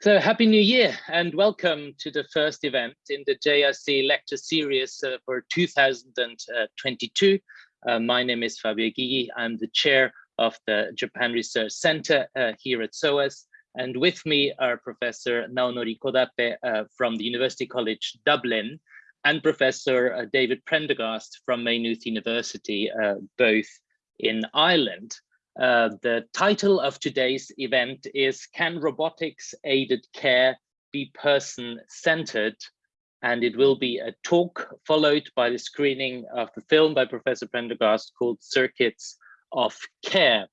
So happy new year and welcome to the first event in the JRC lecture series uh, for 2022. Uh, my name is Fabio Gygi. I'm the chair of the Japan Research Center uh, here at SOAS. And with me are Professor Naonori Kodate uh, from the University College Dublin and Professor uh, David Prendergast from Maynooth University, uh, both in Ireland. Uh, the title of today's event is Can Robotics Aided Care Be Person-Centered? And it will be a talk followed by the screening of the film by Professor Prendergast called Circuits of Care.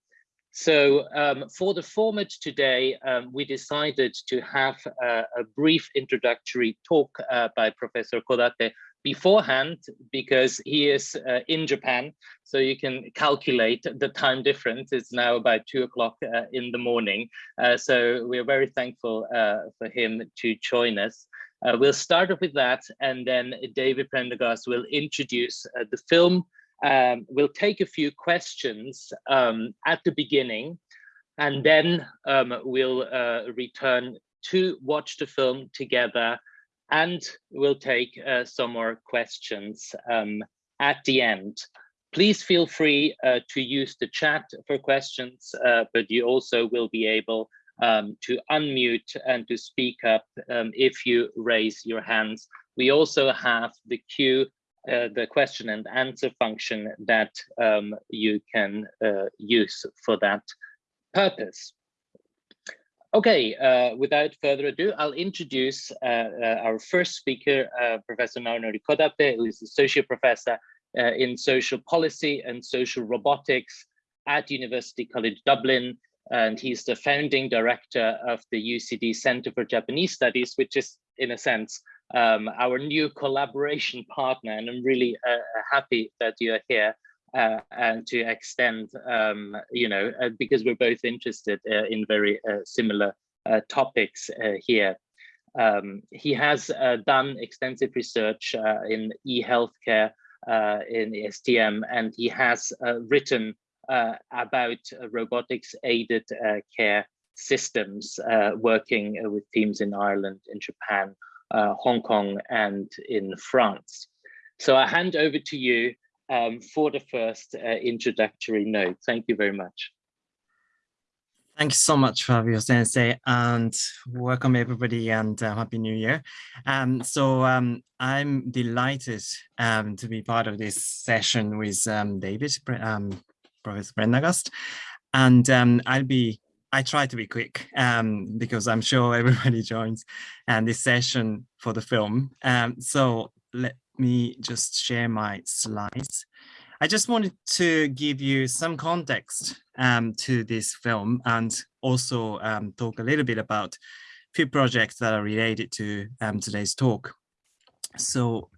So um, for the format today, um, we decided to have a, a brief introductory talk uh, by Professor Kodate beforehand because he is uh, in Japan. So you can calculate the time difference. It's now about two o'clock uh, in the morning. Uh, so we're very thankful uh, for him to join us. Uh, we'll start off with that and then David Prendergast will introduce uh, the film. Um, we'll take a few questions um, at the beginning and then um, we'll return to watch the film together and we'll take uh, some more questions um, at the end. Please feel free uh, to use the chat for questions, uh, but you also will be able um, to unmute and to speak up um, if you raise your hands. We also have the Q, uh, the question and answer function that um, you can uh, use for that purpose. Okay, uh, without further ado, I'll introduce uh, uh, our first speaker, uh, Professor Naonori Kodate, who is Associate Professor uh, in Social Policy and Social Robotics at University College Dublin. And he's the founding director of the UCD Center for Japanese Studies, which is, in a sense, um, our new collaboration partner. And I'm really uh, happy that you're here uh, and to extend, um, you know, uh, because we're both interested uh, in very uh, similar uh, topics uh, here. Um, he has done extensive research in e-healthcare in STM, and he has written about robotics-aided care systems, working with teams in Ireland, in Japan, Hong Kong, and in France. So I hand over to you um, for the first uh, introductory note. Thank you very much. Thank you so much, Fabio Sensei, and welcome everybody and uh, Happy New Year. Um, so um, I'm delighted um, to be part of this session with um, David, um, Professor Prendergast, and um, I'll be, I try to be quick because I'm sure everybody joins and this session for the film. So let me just share my slides. I just wanted to give you some context um, to this film and also um, talk a little bit about a few projects that are related to um, today's talk. So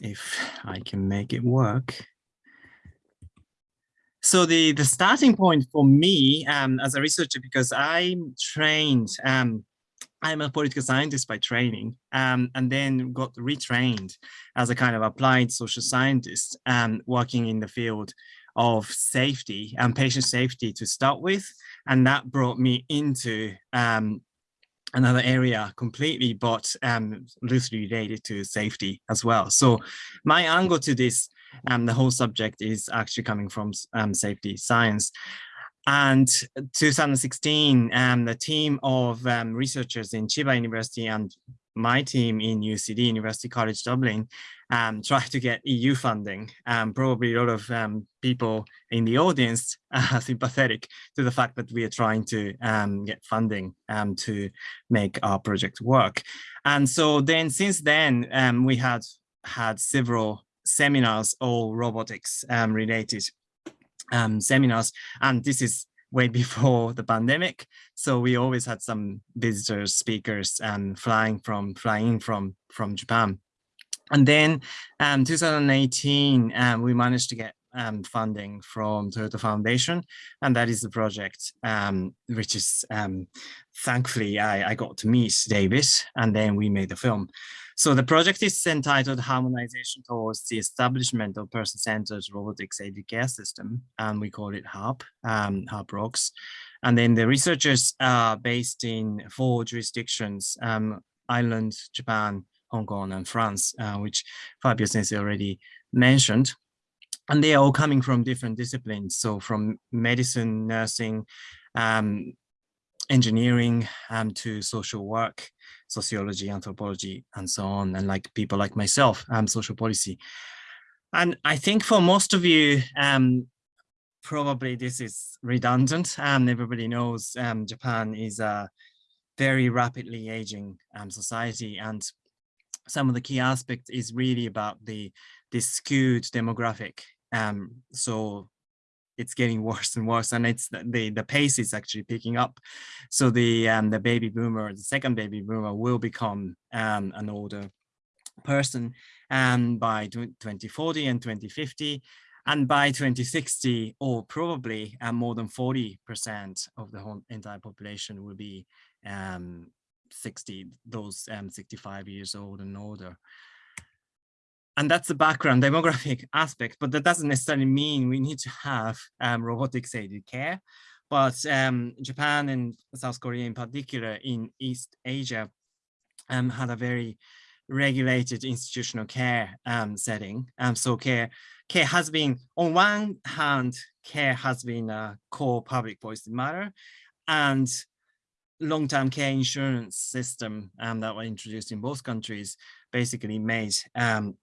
if I can make it work. So the, the starting point for me um, as a researcher, because I'm trained um, I'm a political scientist by training um, and then got retrained as a kind of applied social scientist um, working in the field of safety and patient safety to start with. And that brought me into um, another area completely, but um, loosely related to safety as well. So my angle to this, um, the whole subject is actually coming from um, safety science. And 2016, um, the team of um, researchers in Chiba University and my team in UCD, University College Dublin, um, tried to get EU funding. Um, probably a lot of um, people in the audience are sympathetic to the fact that we are trying to um, get funding to make our project work. And so then since then, we had had several seminars, all robotics related um, seminars. And this is way before the pandemic. So we always had some visitors, speakers, and flying from flying from from Japan. And then um, 2018, um, we managed to get um, funding from Toyota Foundation, and that is the project, um, which is um, thankfully I, I got to meet David, and then we made the film. So the project is entitled Harmonization Towards the Establishment of Person-Centered Robotics Aided Care System, and we call it HARP, um, HARP rocks. And then the researchers are based in four jurisdictions, um, Ireland, Japan, Hong Kong, and France, uh, which Fabio Sensei already mentioned. And they are all coming from different disciplines. So from medicine, nursing, um, engineering um, to social work, sociology, anthropology, and so on. And like people like myself, um, social policy. And I think for most of you, um, probably this is redundant. Um, everybody knows um, Japan is a very rapidly aging um, society and some of the key aspects is really about the, the skewed demographic. Um, so it's getting worse and worse and it's the the pace is actually picking up. So the um the baby boomer the second baby boomer will become um an older person um by 2040 and 2050 and by 2060 or probably uh, more than 40 percent of the whole entire population will be um 60 those um 65 years old and older and that's the background demographic aspect, but that doesn't necessarily mean we need to have um, robotics aided care. But um, Japan and South Korea in particular in East Asia um, had a very regulated institutional care um, setting. Um, so care, care has been, on one hand, care has been a core public policy matter and long-term care insurance system um, that were introduced in both countries basically made um,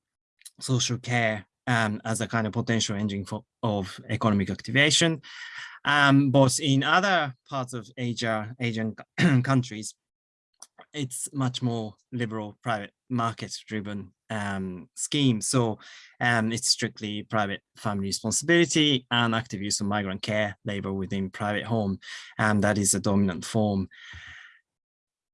social care um, as a kind of potential engine for, of economic activation. Um, but in other parts of Asia, Asian countries, it's much more liberal private market driven um, scheme. So um, it's strictly private family responsibility and active use of migrant care labor within private home. And that is a dominant form.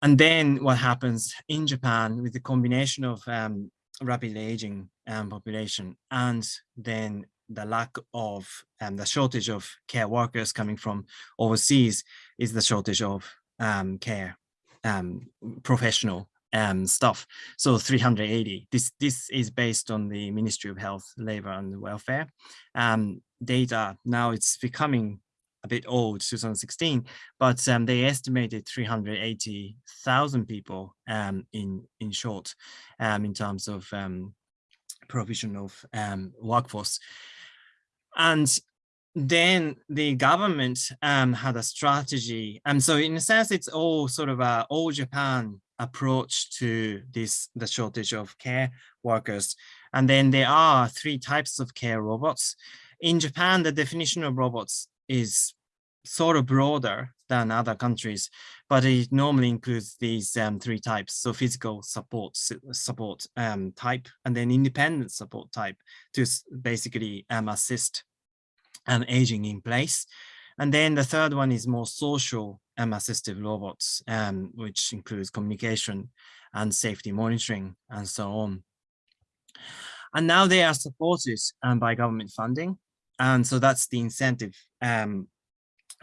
And then what happens in Japan with the combination of um, rapidly aging um, population and then the lack of um, the shortage of care workers coming from overseas is the shortage of um, care um, professional um, stuff. So 380, this, this is based on the Ministry of Health, Labor and Welfare um, data. Now it's becoming bit old, 2016, but um, they estimated 380,000 people um, in in short, um, in terms of um, provision of um, workforce. And then the government had a strategy. And so in a sense, it's all sort of a all Japan approach to this, the shortage of care workers. And then there are three types of care robots. In Japan, the definition of robots is sort of broader than other countries, but it normally includes these um, three types. So physical support support um, type, and then independent support type to basically um, assist um, aging in place. And then the third one is more social um, assistive robots, um, which includes communication and safety monitoring and so on. And now they are supported um, by government funding. And so that's the incentive um,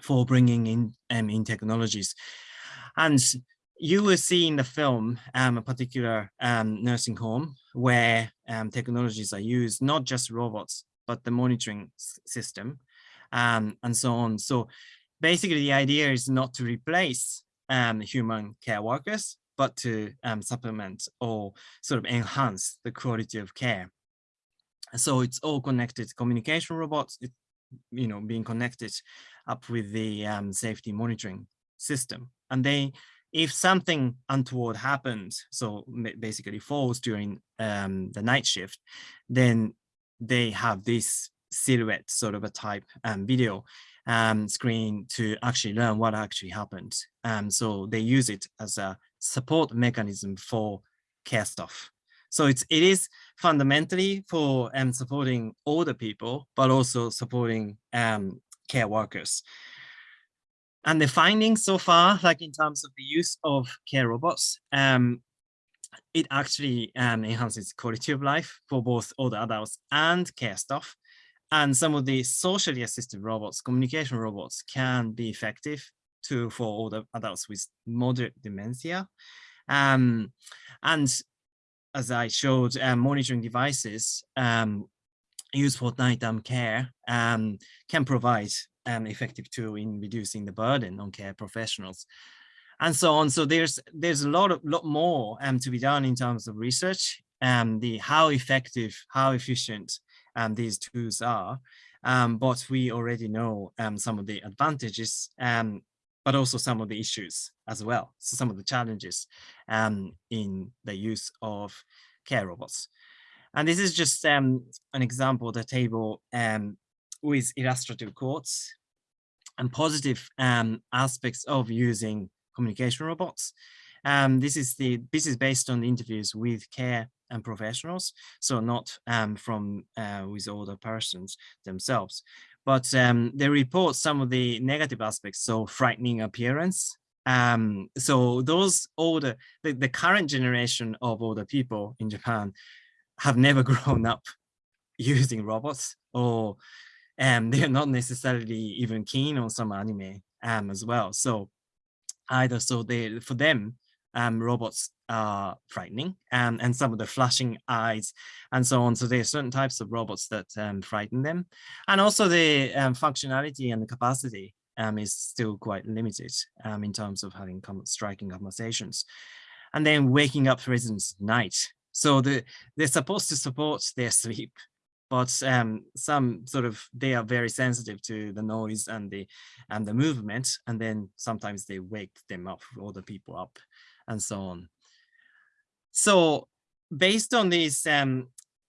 for bringing in um, in technologies. And you will see in the film um, a particular um, nursing home where um, technologies are used, not just robots, but the monitoring system um, and so on. So basically the idea is not to replace um, human care workers, but to um, supplement or sort of enhance the quality of care. So it's all connected communication robots, it, you know, being connected up with the um, safety monitoring system. And they, if something untoward happens, so basically falls during um, the night shift, then they have this silhouette sort of a type um, video um, screen to actually learn what actually happened. Um, so they use it as a support mechanism for care stuff. So it's, it is fundamentally for um, supporting older people, but also supporting um, care workers. And the findings so far, like in terms of the use of care robots, um, it actually um, enhances quality of life for both older adults and care staff. And some of the socially assisted robots, communication robots, can be effective to for older adults with moderate dementia. Um, and as I showed, um, monitoring devices um, used for nighttime care um, can provide an effective tool in reducing the burden on care professionals and so on. So there's there's a lot of lot more um, to be done in terms of research and um, the how effective, how efficient um, these tools are. Um, but we already know um, some of the advantages, um, but also some of the issues as well. So some of the challenges um, in the use of care robots. And this is just um, an example, of the table um, with illustrative quotes and positive um, aspects of using communication robots. Um, this is the this is based on interviews with care and professionals, so not um, from uh, with older persons themselves. But um, they report some of the negative aspects, so frightening appearance. Um, so those older, the, the current generation of older people in Japan have never grown up using robots or um, they're not necessarily even keen on some anime um, as well. So either so they for them um, robots are frightening um, and some of the flashing eyes and so on. So there are certain types of robots that um, frighten them. And also the um, functionality and the capacity um, is still quite limited um, in terms of having striking conversations. And then waking up residents at night. So the, they're supposed to support their sleep but um, some sort of they are very sensitive to the noise and the and the movement and then sometimes they wake them up all the people up and so on. So based on these um,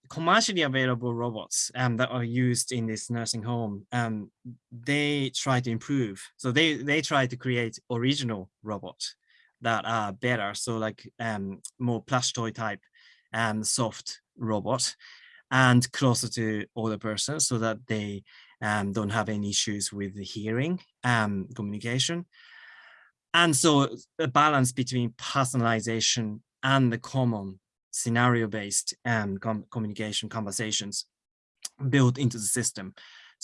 commercially available robots um, that are used in this nursing home um, they try to improve. So they they try to create original robots that are better. So like um, more plush toy type um, soft robot and closer to older persons so that they um, don't have any issues with the hearing um, communication. And so a balance between personalization and the common scenario-based um, com communication conversations built into the system.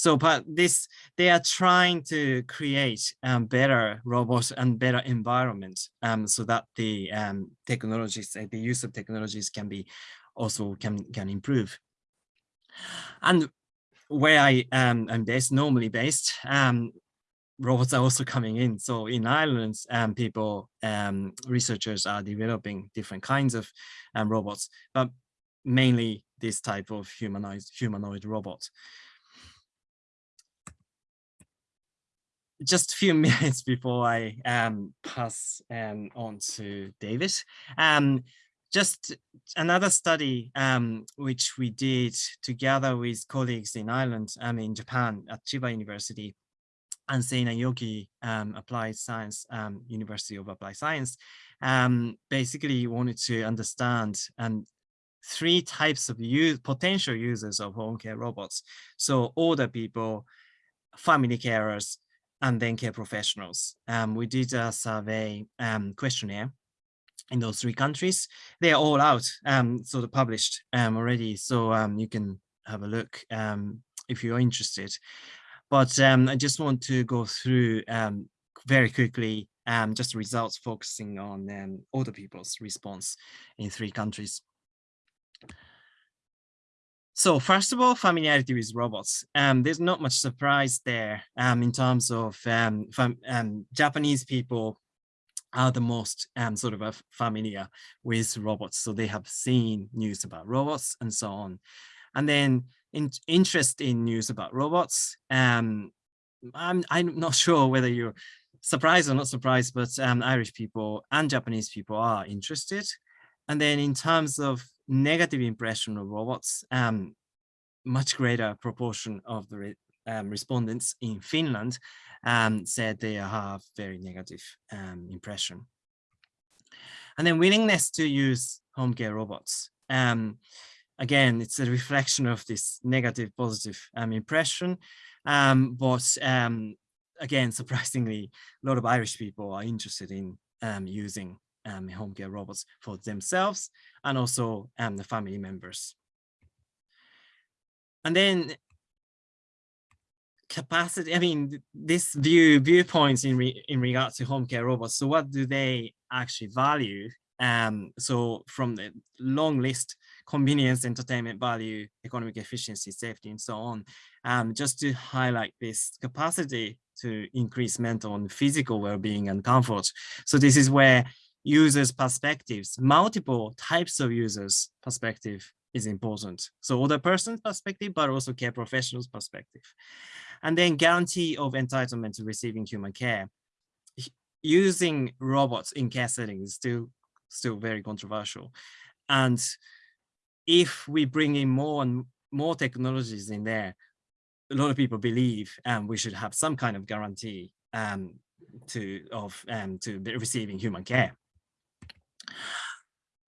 So, but this, they are trying to create um, better robots and better environment um, so that the um, technologies, the use of technologies can be also can, can improve. And where I um, am based, normally based, um, robots are also coming in. So in Ireland, um, people, um, researchers are developing different kinds of um, robots, but mainly this type of humanoid, humanoid robot. Just a few minutes before I um, pass um, on to David. Um, just another study um, which we did together with colleagues in Ireland, um, in Japan at Chiba University and Seinäjoki um, Applied Science, um, University of Applied Science, basically wanted to understand three types of use, potential users of home care robots. So older people, family carers, and then care professionals. Um, we did a survey um, questionnaire in those three countries. They are all out, um, sort of published um, already, so um, you can have a look um, if you're interested. But I just want to go through very quickly just results focusing on older people's response in three countries. So first of all, familiarity with robots. Um, there's not much surprise there um, in terms of um, um, Japanese people are the most um, sort of uh, familiar with robots. So they have seen news about robots and so on. And then in, interest in news about robots. Um, I'm, I'm not sure whether you're surprised or not surprised, but Irish people and Japanese people are interested. And then in terms of negative impression of robots, um, much greater proportion of the re um, respondents in Finland um, said they have very negative um, impression. And then willingness to use home care robots. Um, again, it's a reflection of this negative positive um, impression. But again, surprisingly, a lot of Irish people are interested in using home care robots for themselves and also the family members. And then capacity, I mean, this view viewpoints in re, in regard to home care robots. So what do they actually value? Um, so from the long list, convenience, entertainment value, economic efficiency, safety, and so on, um, just to highlight this capacity to increase mental and physical well-being and comfort. So this is where users' perspectives, multiple types of users' perspective is important. So other person's perspective, but also care professionals' perspective. And then guarantee of entitlement to receiving human care. Using robots in care settings is still, still very controversial. And if we bring in more and more technologies in there, a lot of people believe um, we should have some kind of guarantee um, to of um, to receiving human care.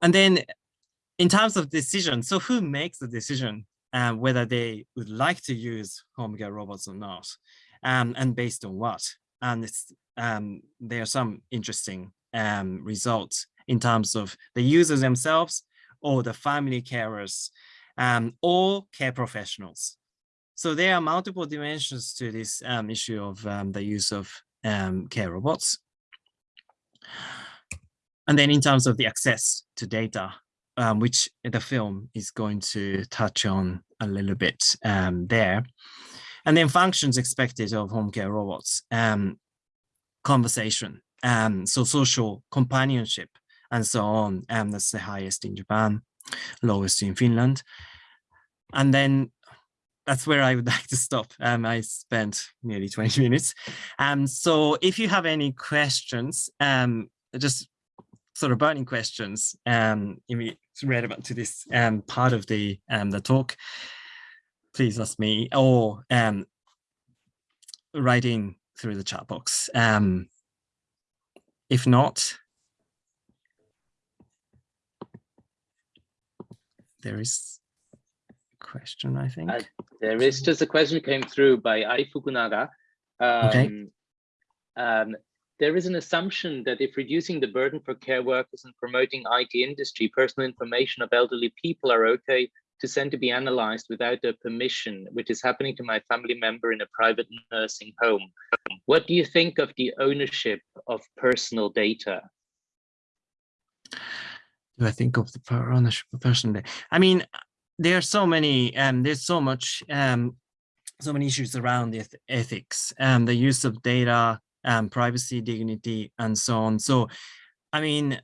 And then in terms of decision, so who makes the decision uh, whether they would like to use home care robots or not, um, and based on what? And um, there are some interesting um, results in terms of the users themselves or the family carers um, or care professionals. So there are multiple dimensions to this um, issue of the use of care robots. And then in terms of the access to data, um, which the film is going to touch on a little bit um, there. And then functions expected of home care robots, um, conversation, um, so social companionship, and so on. Um, that's the highest in Japan, lowest in Finland. And then that's where I would like to stop. Um, I spent nearly 20 minutes. Um, so if you have any questions, um, just sort of burning questions um, relevant to this um, part of the um, the talk, please ask me or um, writing through the chat box. Um, if not, there is a question, I think. Uh, there is just a question came through by Ai Fukunaga. Um, okay. Um, there is an assumption that if reducing the burden for care workers and promoting IT industry, personal information of elderly people are okay to send to be analyzed without their permission, which is happening to my family member in a private nursing home. What do you think of the ownership of personal data? Do I think of the ownership of personal data? I mean, there are so many, um, there's so much, um, so many issues around the ethics and um, the use of data, um, privacy, dignity, and so on. So, I mean,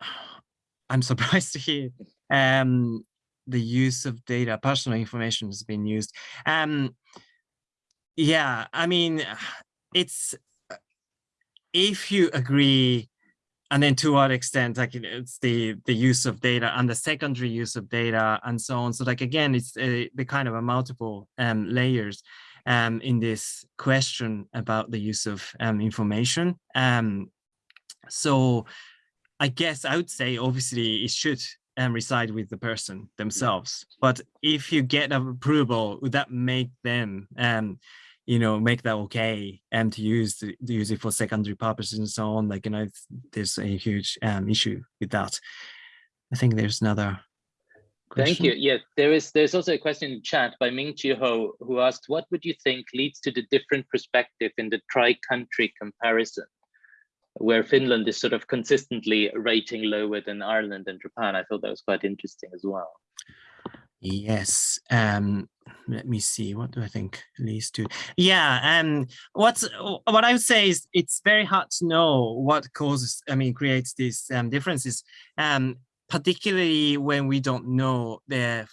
I'm surprised to hear um, the use of data, personal information has been used. Um, yeah, I mean, it's if you agree, and then to what extent, like it's the the use of data and the secondary use of data and so on. So like again, it's a, the kind of a multiple um, layers um, in this question about the use of um, information. Um, so I guess I would say obviously it should um, reside with the person themselves. But if you get approval, would that make them, um, you know, make that okay and to use to, use it for secondary purposes and so on? Like, you know, there's a huge um, issue with that. I think there's another Thank you. Yes, there is. There's also a question in chat by Ming Chi Ho who asked, "What would you think leads to the different perspective in the tri-country comparison, where Finland is sort of consistently rating lower than Ireland and Japan?" I thought that was quite interesting as well. Yes. Um, let me see. What do I think leads to? Yeah. Um. What's what I would say is it's very hard to know what causes. I mean, creates these um, differences. Um particularly when we don't know their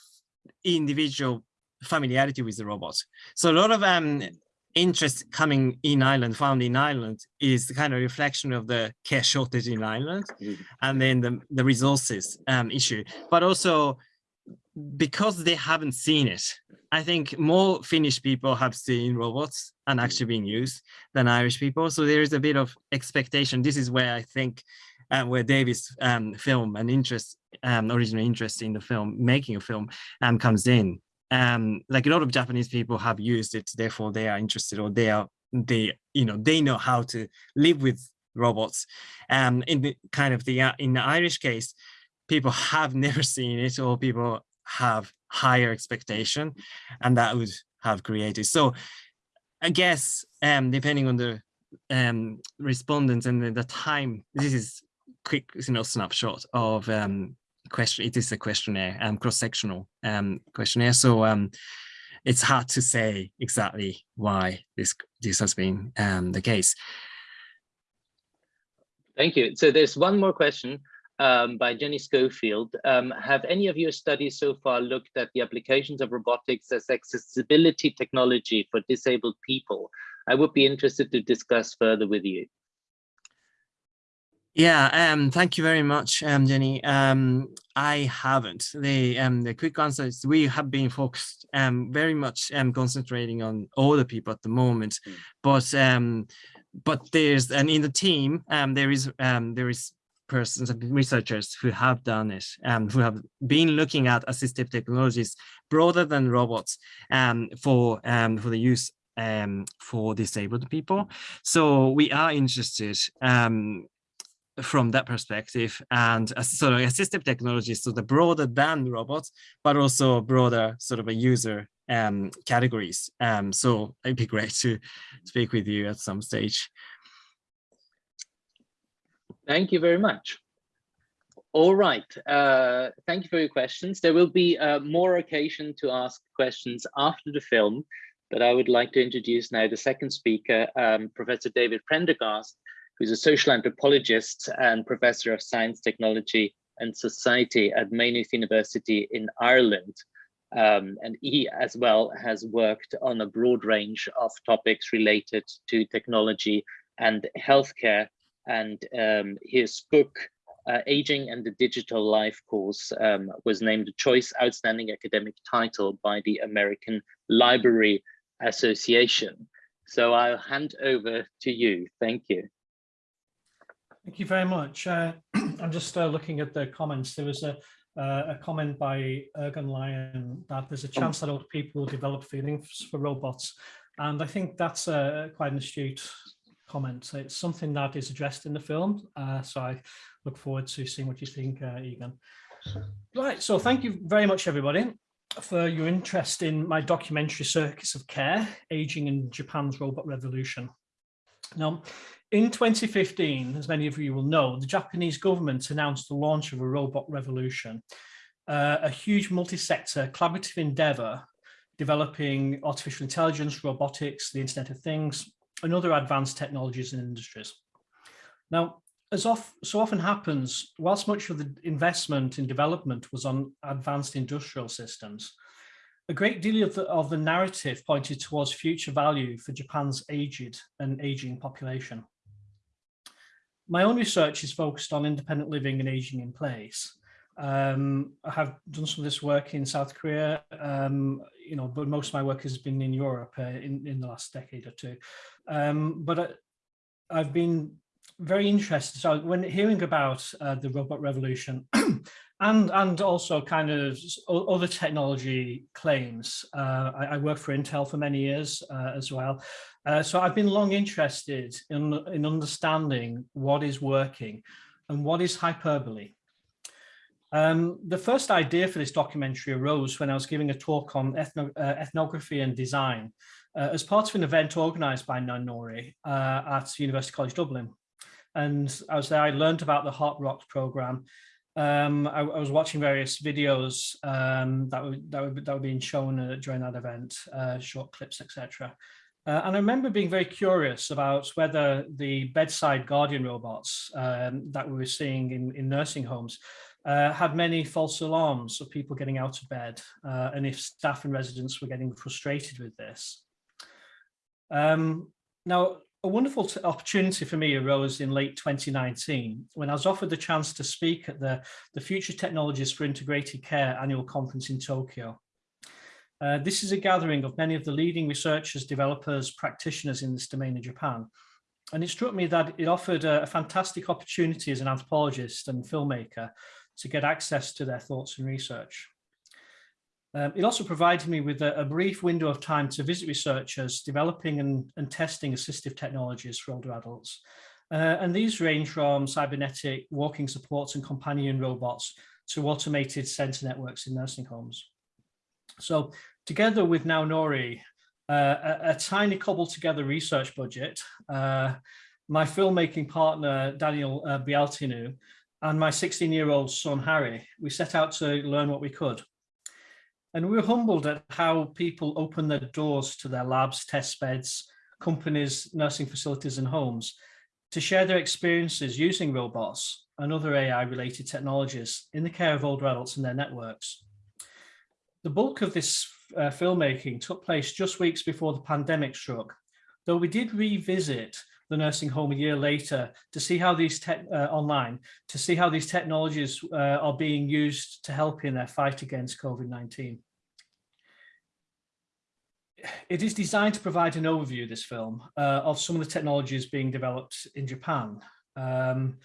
individual familiarity with the robots. So a lot of um, interest coming in Ireland, found in Ireland, is the kind of reflection of the care shortage in Ireland, mm -hmm. and then the, the resources um, issue, but also because they haven't seen it. I think more Finnish people have seen robots and actually being used than Irish people. So there is a bit of expectation. This is where I think uh, where David's um, film and interest, um, original interest in the film, making a film um, comes in. Um, like a lot of Japanese people have used it, therefore they are interested or they are, they, you know, they know how to live with robots. Um, in the kind of the, uh, in the Irish case, people have never seen it or people have higher expectation and that would have created. So I guess um, depending on the um, respondents and the, the, time, this is quick, you know, snapshot of um, question. It is a questionnaire, um, cross-sectional um, questionnaire. So um, it's hard to say exactly why this this has been um, the case. Thank you. So there's one more question um, by Jenny Schofield. Um, have any of your studies so far looked at the applications of robotics as accessibility technology for disabled people? I would be interested to discuss further with you. Yeah, um, thank you very much, um, Jenny. Um, I haven't. The um, the quick answer is we have been focused um, very much um, concentrating on older people at the moment, mm. but um, but there's and in the team um, there is um, there is persons and researchers who have done it and um, who have been looking at assistive technologies broader than robots um, for um, for the use um, for disabled people. So we are interested um, from that perspective and uh, sort of assistive technologies, so the broader than robots, but also broader sort of a user um, categories. Um, so it'd be great to speak with you at some stage. Thank you very much. All right, uh, thank you for your questions. There will be uh, more occasion to ask questions after the film, but I would like to introduce now the second speaker, um, Professor David Prendergast, who's a social anthropologist and professor of science, technology and society at Maynooth University in Ireland. Um, and he as well has worked on a broad range of topics related to technology and healthcare. And um, his book, uh, Aging and the Digital Life course um, was named a Choice Outstanding Academic Title by the American Library Association. So I'll hand over to you. Thank you. Thank you very much. Uh, I'm just uh, looking at the comments. There was a, uh, a comment by Ergun Lyon that there's a oh. chance that old people will develop feelings for robots. And I think that's quite an astute comment. It's something that is addressed in the film. Uh, so I look forward to seeing what you think, uh, Egan. Right, so thank you very much, everybody, for your interest in my documentary Circuits of Care, Aging in Japan's Robot Revolution. Now, in 2015, as many of you will know, the Japanese government announced the launch of a robot revolution, uh, a huge multi-sector collaborative endeavor developing artificial intelligence, robotics, the Internet of Things, and other advanced technologies and industries. Now, as so often happens, whilst much of the investment in development was on advanced industrial systems, a great deal of the, of the narrative pointed towards future value for Japan's aged and aging population my own research is focused on independent living and aging in place. Um, I have done some of this work in South Korea, um, you know, but most of my work has been in Europe uh, in, in the last decade or two. Um, but I, I've been very interested. So when hearing about uh, the robot revolution and and also kind of other technology claims, uh, I, I, worked for Intel for many years uh, as well. Uh, so I've been long interested in, in understanding what is working and what is hyperbole. Um, the first idea for this documentary arose when I was giving a talk on ethno uh, ethnography and design uh, as part of an event organized by Naonori uh, at University College Dublin. And I was there, I learned about the Heart Rocks program. Um, I, I, was watching various videos um, that, were, that, were, that were being shown uh, during that event, uh, short clips, etc. Uh, and I remember being very curious about whether the bedside guardian robots um, that we were seeing in, in nursing homes uh, had many false alarms of people getting out of bed uh, and if staff and residents were getting frustrated with this. Um, now, a wonderful opportunity for me arose in late 2019 when I was offered the chance to speak at the, the Future Technologies for Integrated Care annual conference in Tokyo. Uh, this is a gathering of many of the leading researchers, developers, practitioners in this domain in Japan. And it struck me that it offered a, a fantastic opportunity as an anthropologist and filmmaker to get access to their thoughts and research. Um, it also provided me with a, a, brief window of time to visit researchers developing and, and testing assistive technologies for older adults. Uh, and these range from cybernetic walking supports and companion robots to automated sensor networks in nursing homes. So together with Naonori, uh, a, a, tiny cobbled together research budget, uh, my filmmaking partner, Daniel uh, Bialtinu, and my 16-year-old son, Harry, we set out to learn what we could. And we were humbled at how people open their doors to their labs, test beds, companies, nursing facilities and homes to share their experiences using robots and other AI-related technologies in the care of older adults and their networks. The bulk of this uh, filmmaking took place just weeks before the pandemic struck, though we did revisit the nursing home a year later to see how these tech uh, online to see how these technologies uh, are being used to help in their fight against COVID-19. It is designed to provide an overview, this film, uh, of some of the technologies being developed in Japan. Um,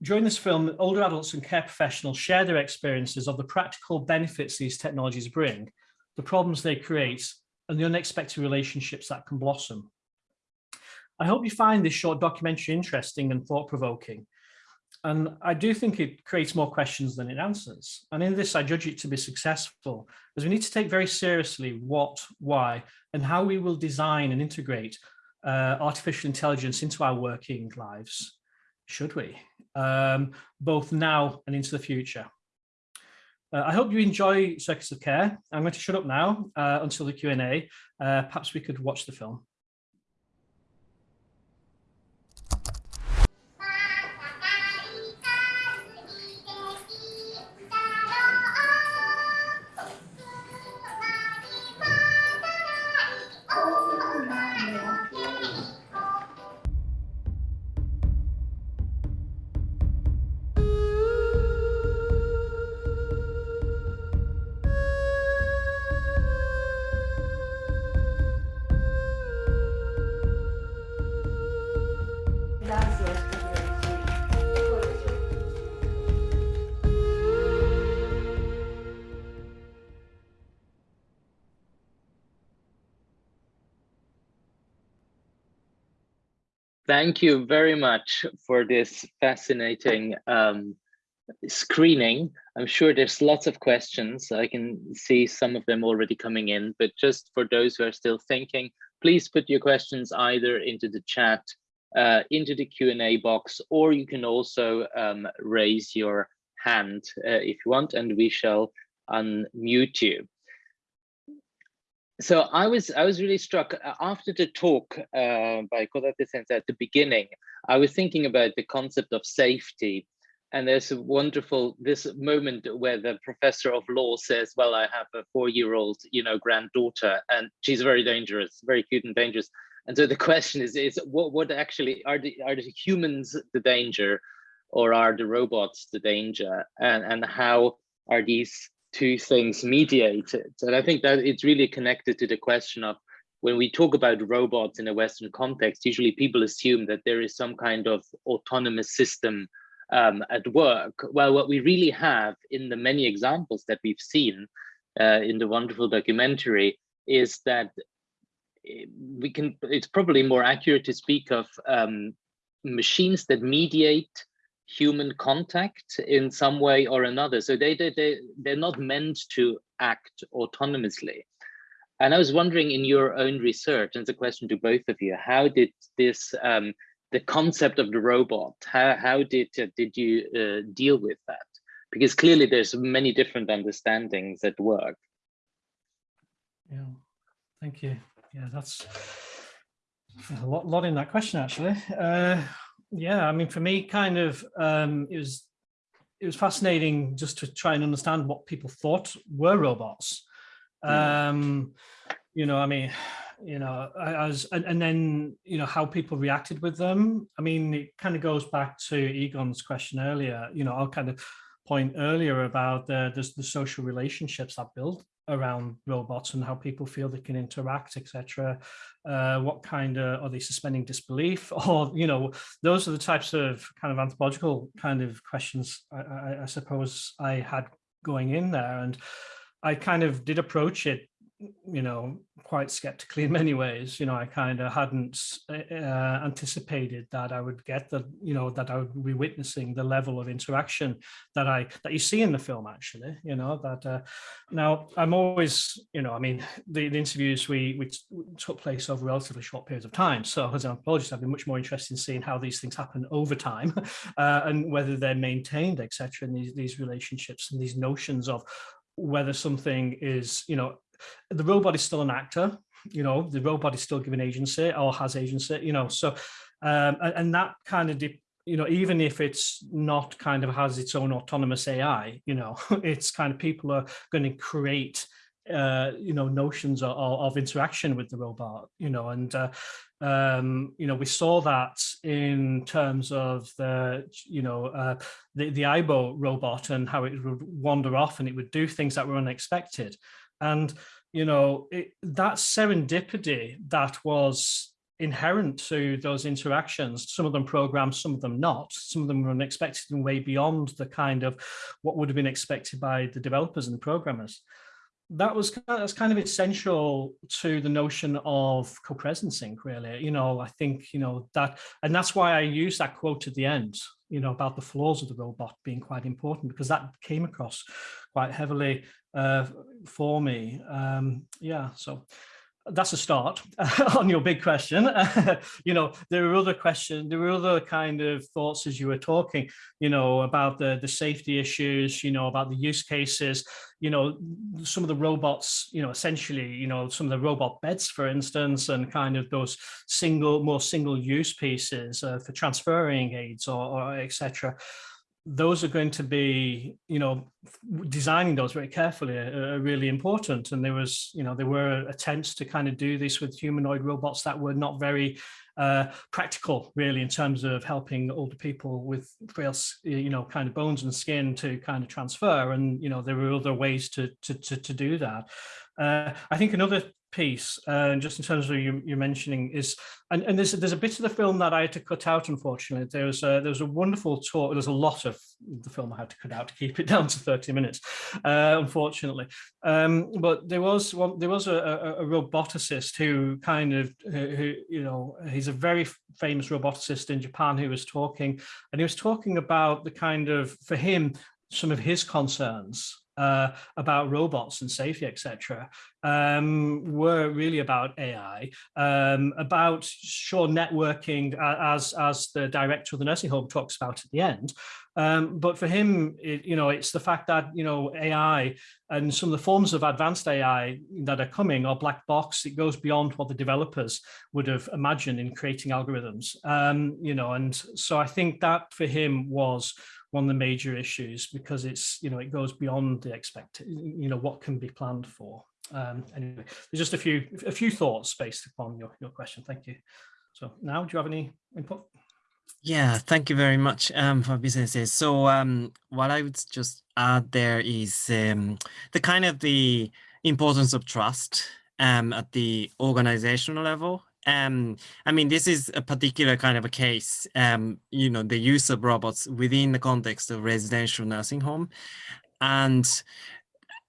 during this film, older adults and care professionals share their experiences of the practical benefits these technologies bring, the problems they create, and the unexpected relationships that can blossom. I hope you find this short documentary interesting and thought-provoking. And I do think it creates more questions than it answers. And in this, I judge it to be successful, as we need to take very seriously what, why, and how we will design and integrate uh, artificial intelligence into our working lives, should we, um, both now and into the future. Uh, I hope you enjoy Circuits of Care. I'm going to shut up now uh, until the Q&A. Uh, perhaps we could watch the film. Thank you very much for this fascinating um, screening. I'm sure there's lots of questions. I can see some of them already coming in, but just for those who are still thinking, please put your questions either into the chat, uh, into the Q&A box, or you can also um, raise your hand uh, if you want, and we shall unmute you so I was I was really struck uh, after the talk uh, by Kodate Sensei at the beginning. I was thinking about the concept of safety, and there's a wonderful this moment where the professor of law says, "Well, I have a four-year-old, you know, granddaughter, and she's very dangerous, very cute and dangerous." And so the question is, is what what actually are the are the humans the danger, or are the robots the danger, and and how are these two things mediated. And I think that it's really connected to the question of when we talk about robots in a Western context, usually people assume that there is some kind of autonomous system um, at work. Well, what we really have in the many examples that we've seen uh, in the wonderful documentary is that eh, we can, it's probably more accurate to speak of um, machines that mediate human contact in some way or another. So they, they, they, they're not meant to act autonomously. And I was wondering in your own research, and it's a question to both of you, how did this, um, the concept of the robot, how, how did, uh, did you uh, deal with that? Because clearly there's many different understandings at work. Yeah, thank you. Yeah, that's a lot, lot in that question, actually. Uh, yeah, I mean, for me, kind of, um, it was it was fascinating just to try and understand what people thought were robots. Um, you know, I mean, you know, as and, and then you know how people reacted with them. I mean, it kind of goes back to Egon's question earlier. You know, I'll kind of point earlier about the the, the social relationships that build around robots and how people feel they can interact, etc. Uh, what kind of are they suspending disbelief, or you know, those are the types of kind of anthropological kind of questions I, I, I suppose I had going in there, and I kind of did approach it you know, quite skeptically in many ways. You know, I kind of hadn't uh, anticipated that I would get the, you know, that I would be witnessing the level of interaction that I that you see in the film. Actually, you know, that uh, now I'm always, you know, I mean, the, the interviews we we took place over relatively short periods of time. So as an anthropologist, I've been much more interested in seeing how these things happen over time uh, and whether they're maintained, etc. In these these relationships and these notions of whether something is, you know, the robot is still an actor, you know, the robot is still given agency or has agency, you know, so, um, and, and that kind of, you know, even if it's not kind of has its own autonomous AI, you know, it's kind of people are going to create uh, you know, notions of, of, interaction with the robot, you know, and, uh, um, you know, we saw that in terms of the, you know, uh, the, the Aibo robot and how it would wander off and it would do things that were unexpected. And, you know, it, that serendipity that was inherent to those interactions, some of them programmed, some of them not, some of them were unexpected and way beyond the kind of what would have been expected by the developers and the programmers. That was that's kind of essential to the notion of co-presencing really. You know i think you know that and that's why i use that quote at the end you know about the flaws of the robot being quite important because that came across quite heavily uh, for me. Um yeah so that's a start on your big question. you know, there were other questions, there were other kind of thoughts as you were talking, you know, about the, the safety issues, you know, about the use cases, you know, some of the robots, you know, essentially, you know, some of the robot beds, for instance, and kind of those single, more single use pieces uh, for transferring aids or, or etc those are going to be, you know, designing those very carefully are, are, really important. And there was, you know, there were attempts to kind of do this with humanoid robots that were not very uh, practical, really, in terms of helping older people with frail, you know, kind of bones and skin to kind of transfer. And, you know, there were other ways to, to, to, to do that. Uh, I think another piece, uh, just in terms of you, you mentioning is, and, and there's, there's a bit of the film that I had to cut out, unfortunately. There was a, there was a wonderful talk, there's a lot of the film I had to cut out to keep it down to 30 minutes, uh, unfortunately. Um, but there was one, there was a, a, a roboticist who kind of, who, you know, he's a very famous roboticist in Japan who was talking, and he was talking about the kind of, for him, some of his concerns uh, about robots and safety, etc., um, were really about AI, um, about sure networking as as the director of the nursing home talks about at the end. Um, but for him, it, you know, it's the fact that you know AI and some of the forms of advanced AI that are coming are black box. It goes beyond what the developers would have imagined in creating algorithms. Um, you know, and so I think that for him was one of the major issues because it's, you know, it goes beyond the expect, you know, what can be planned for. Um, anyway, there's just a few a few thoughts based upon your, your question. Thank you. So now, do you have any input? Yeah, thank you very much um, for businesses. So um, what I would just add there is um, the kind of the importance of trust um, at the organizational level um, I mean, this is a particular kind of a case, um, you know, the use of robots within the context of residential nursing home. And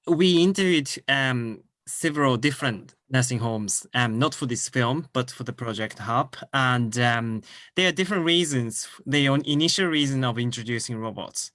we interviewed um, several different nursing homes, um, not for this film, but for the Project Hub. And um, there are different reasons, the initial reason of introducing robots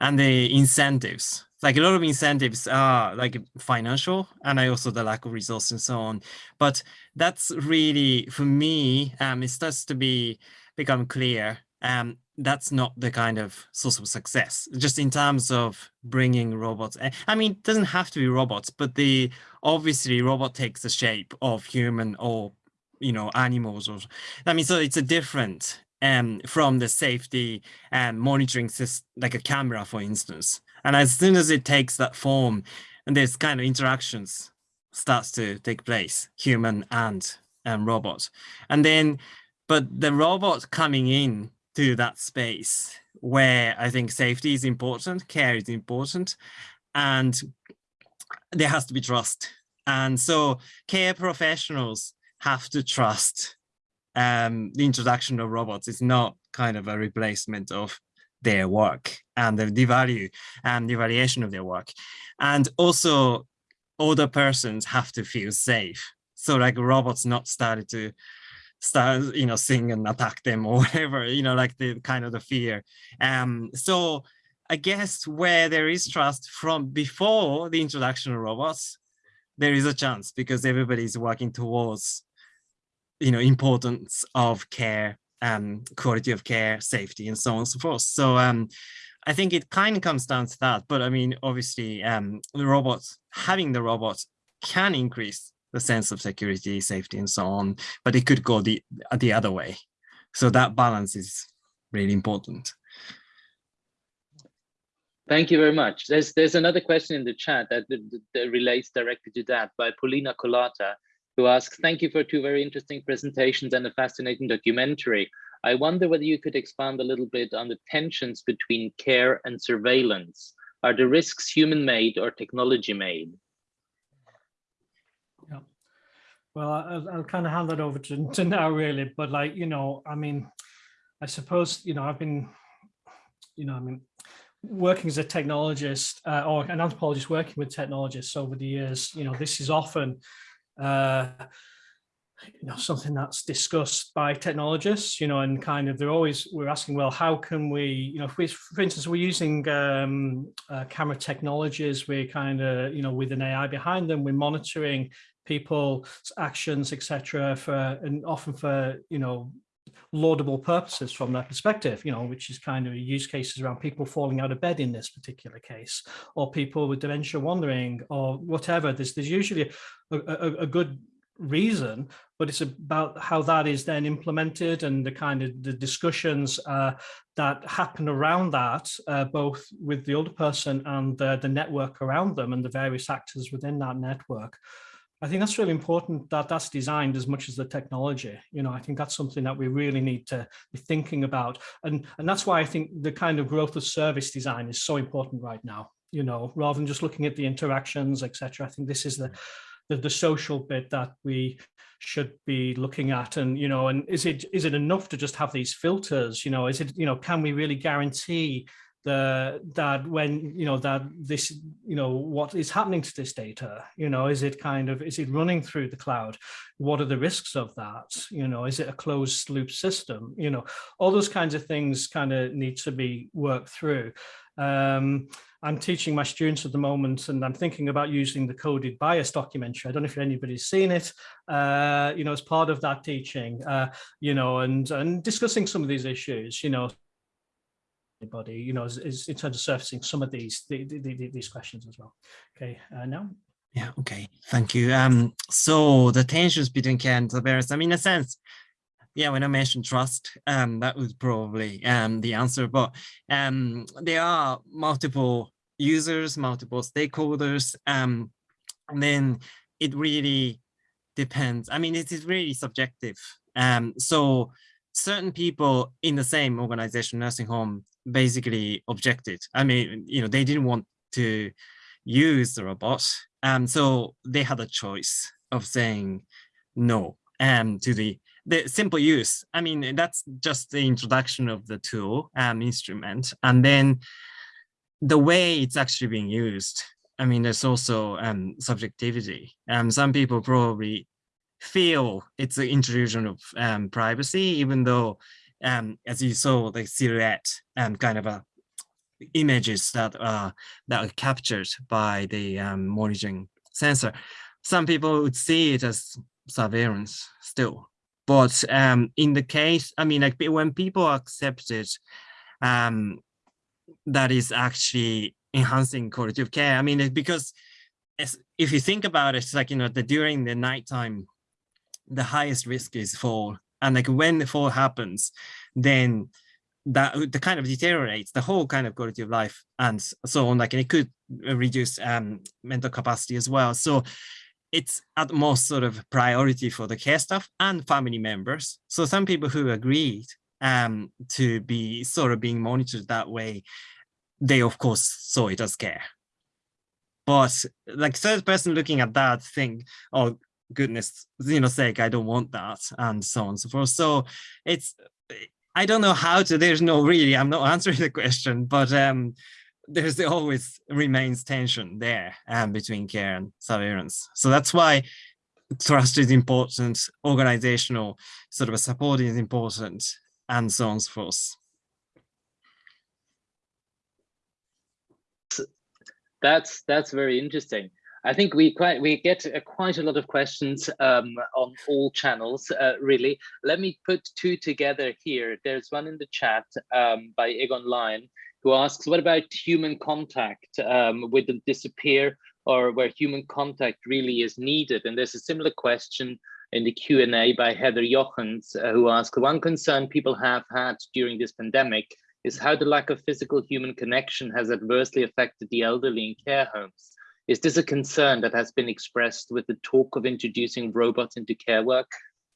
and the incentives like a lot of incentives are like financial and I also the lack of resources and so on. But that's really, for me, um, it starts to be become clear. Um, that's not the kind of source of success, just in terms of bringing robots. I mean, it doesn't have to be robots, but the obviously robot takes the shape of human or, you know, animals or, I mean, so it's a different um, from the safety and monitoring system, like a camera, for instance. And as soon as it takes that form, and this kind of interactions starts to take place, human and um, robot. And then, but the robot coming in to that space where I think safety is important, care is important, and there has to be trust. And so care professionals have to trust um, the introduction of robots is not kind of a replacement of their work and the, the value and the valuation of their work. And also older persons have to feel safe. So like robots not started to start, you know, sing and attack them or whatever, you know, like the kind of the fear. Um, so I guess where there is trust from before the introduction of robots, there is a chance because everybody is working towards, you know, importance of care, um, quality of care, safety, and so on and so forth. So um, I think it kind of comes down to that. But I mean, obviously, um, the robots, having the robots can increase the sense of security, safety, and so on, but it could go the, the other way. So that balance is really important. Thank you very much. There's there's another question in the chat that, that, that relates directly to that by Paulina Colata, who asks, thank you for two very interesting presentations and a fascinating documentary. I wonder whether you could expand a little bit on the tensions between care and surveillance. Are the risks human-made or technology-made? Yeah. Well, I'll, I'll, kind of hand that over to, to now, really. But like, you know, I mean, I suppose, you know, I've been, you know, I mean, working as a technologist uh, or an anthropologist working with technologists over the years, you know, this is often uh, you know something that's discussed by technologists you know and kind of they're always we're asking well how can we you know if we for instance we're using um, uh, camera technologies we're kind of you know with an ai behind them we're monitoring people's actions etc for and often for you know laudable purposes from that perspective, you know, which is kind of use cases around people falling out of bed in this particular case, or people with dementia wandering, or whatever. There's there's usually a, a, a good reason, but it's about how that is then implemented and the kind of the discussions uh, that happen around that, uh, both with the older person and the, the network around them and the various actors within that network. I think that's really important that that's designed as much as the technology. You know, I think that's something that we really need to be thinking about. And, and that's why I think the kind of growth of service design is so important right now, you know, rather than just looking at the interactions, etc. I think this is the, the, the social bit that we should be looking at and you know and is it is it enough to just have these filters? You know is it you know can we really guarantee the that when you know that this you know what is happening to this data you know is it kind of is it running through the cloud? What are the risks of that? You know is it a closed loop system? You know all those kinds of things kind of need to be worked through um, I'm teaching my students at the moment and I'm thinking about using the coded bias documentary. I don't know if anybody's seen it, uh, you know, as part of that teaching, uh, you know, and, and discussing some of these issues, you know, anybody, you know, is, is in terms of surfacing some of these the, the, the, these questions as well. Okay, uh, now. Yeah, okay, thank you. Um, so the tensions between care and surveillance, I mean, in a sense, yeah, when I mentioned trust, um, that was probably um, the answer, but um, there are multiple users, multiple stakeholders, um, and then it really depends. I mean, it is really subjective. Um, so certain people in the same organization, nursing home, basically objected. I mean, you know, they didn't want to use the robot. Um, so they had a choice of saying no um, to the, the simple use. I mean, that's just the introduction of the tool um, instrument. And then the way it's actually being used, I mean, there's also um, subjectivity. Um, some people probably feel it's an intrusion of um, privacy, even though um, as you saw, the silhouette and kind of a images that are that are captured by the um, monitoring sensor. Some people would see it as surveillance still, but um, in the case, I mean, like when people accept it, um, that is actually enhancing quality of care. I mean, because if you think about it, it's like you know, the during the nighttime, the highest risk is fall. And like when the fall happens then that the kind of deteriorates the whole kind of quality of life and so on. Like and it could reduce um, mental capacity as well. So it's at most sort of priority for the care staff and family members. So some people who agreed um, to be sort of being monitored that way they of course saw it as care. But like third person looking at that thing oh goodness you know sake i don't want that and so on and so forth. So it's i don't know how to there's no really i'm not answering the question but um there's always remains tension there um, between care and surveillance. So that's why trust is important, organizational sort of a support is important, and so on and so forth. That's that's very interesting. I think we quite we get uh, quite a lot of questions um, on all channels, uh, really. Let me put two together here. There's one in the chat um, by Egon Lyon, who asks, what about human contact? Um, will it disappear or where human contact really is needed? And there's a similar question in the Q&A by Heather Jochens, uh, who asks, one concern people have had during this pandemic is how the lack of physical human connection has adversely affected the elderly in care homes. Is this a concern that has been expressed with the talk of introducing robots into care work?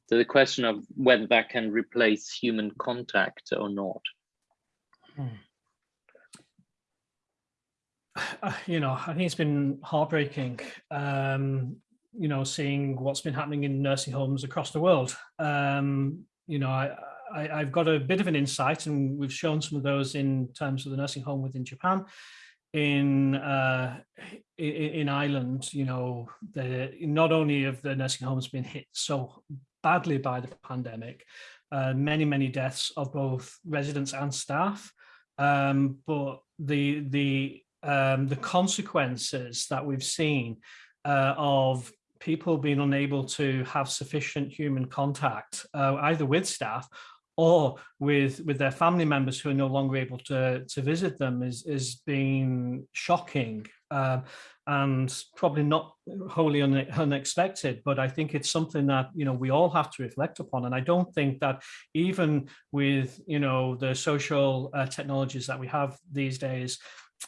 So the question of whether that can replace human contact or not. Hmm. You know, I think it's been heartbreaking, um, you know, seeing what's been happening in nursing homes across the world. Um, you know, I, I, have got a bit of an insight and we've shown some of those in terms of the nursing home within Japan in uh, in, in Ireland, you know, the, not only have the nursing homes been hit so badly by the pandemic, uh, many many deaths of both residents and staff, um, but the the um, the consequences that we've seen uh, of people being unable to have sufficient human contact, uh, either with staff or with with their family members who are no longer able to to visit them is is being shocking uh, and probably not wholly un unexpected but i think it's something that you know we all have to reflect upon and i don't think that even with you know the social uh, technologies that we have these days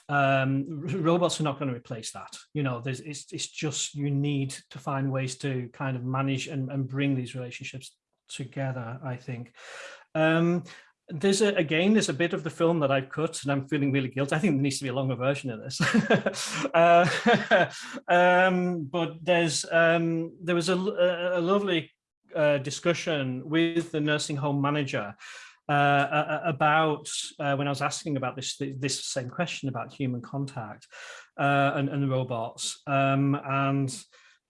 um robots are not going to replace that you know there's it's, it's just you need to find ways to kind of manage and, and bring these relationships together i think um, there's a, again, there's a bit of the film that I've cut and I'm feeling really guilty. I think there needs to be a longer version of this. uh, um, but there's um, there was a, a lovely uh, discussion with the nursing home manager uh, about uh, when I was asking about this this same question about human contact uh, and, and robots. Um, and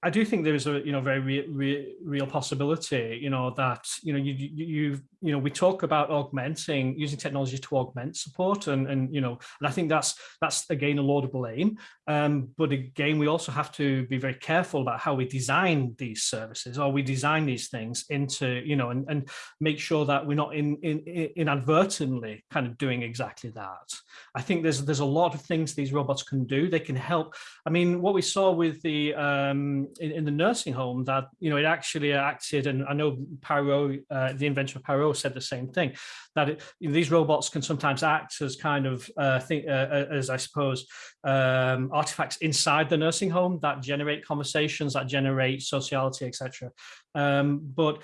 I do think there is a you know very re re real possibility you know that you know you you you know we talk about augmenting using technology to augment support and and you know and I think that's that's again a laudable aim um, but again we also have to be very careful about how we design these services or we design these things into you know and, and make sure that we're not in, in, in inadvertently kind of doing exactly that. I think there's there's a lot of things these robots can do. They can help. I mean what we saw with the um, in, in, the nursing home that, you know, it actually acted, and I know Poirot, uh, the inventor of Said the same thing, that it, these robots can sometimes act as kind of, uh, think, uh, uh, as I suppose, um, artifacts inside the nursing home that generate conversations, that generate sociality, etc. Um, but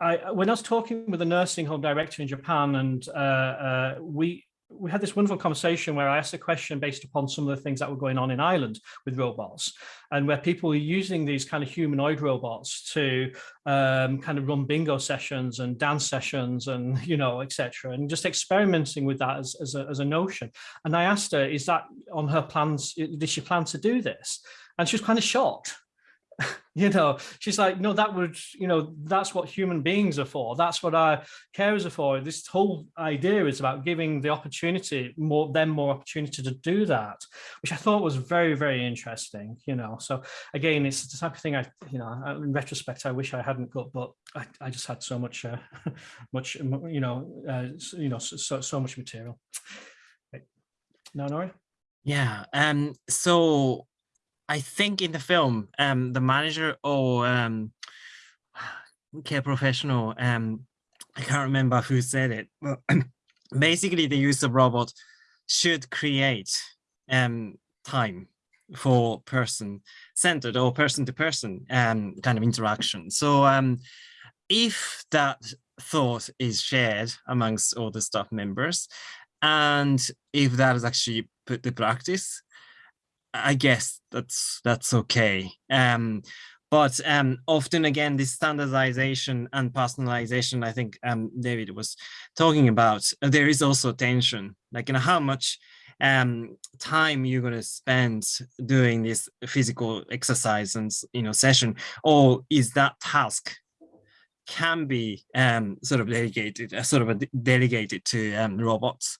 I, when I was talking with a nursing home director in Japan and uh, uh, we we had this wonderful conversation where I asked a question based upon some of the things that were going on in Ireland with robots and where people were using these kind of humanoid robots to um, kind of run bingo sessions and dance sessions and, you know, etc. and just experimenting with that as, as, a, as a notion. And I asked her, is that on her plans, did she plan to do this? And she was kind of shocked you know? She's like no that would you know that's what human beings are for. That's what our carers are for. This whole idea is about giving the opportunity more them more opportunity to do that which i thought was very very interesting you know? So again it's the type of thing i you know in retrospect i wish i hadn't got but i, I just had so much uh, much you know uh, you know so so much material. Right. Naonori? Yeah um so I think in the film, um, the manager or um, care professional, um, I can't remember who said it. But basically, the use of robot should create um, time for person-centered or person-to-person um, kind of interaction. So um, if that thought is shared amongst all the staff members, and if that is actually put to practice, I guess that's that's okay. Um, but um, often again, this standardization and personalization, I think um, David was talking about, uh, there is also tension, like you know, how much um, time you're going to spend doing this physical exercise and you know session, or is that task can be um, sort of delegated, uh, sort of delegated to um, robots.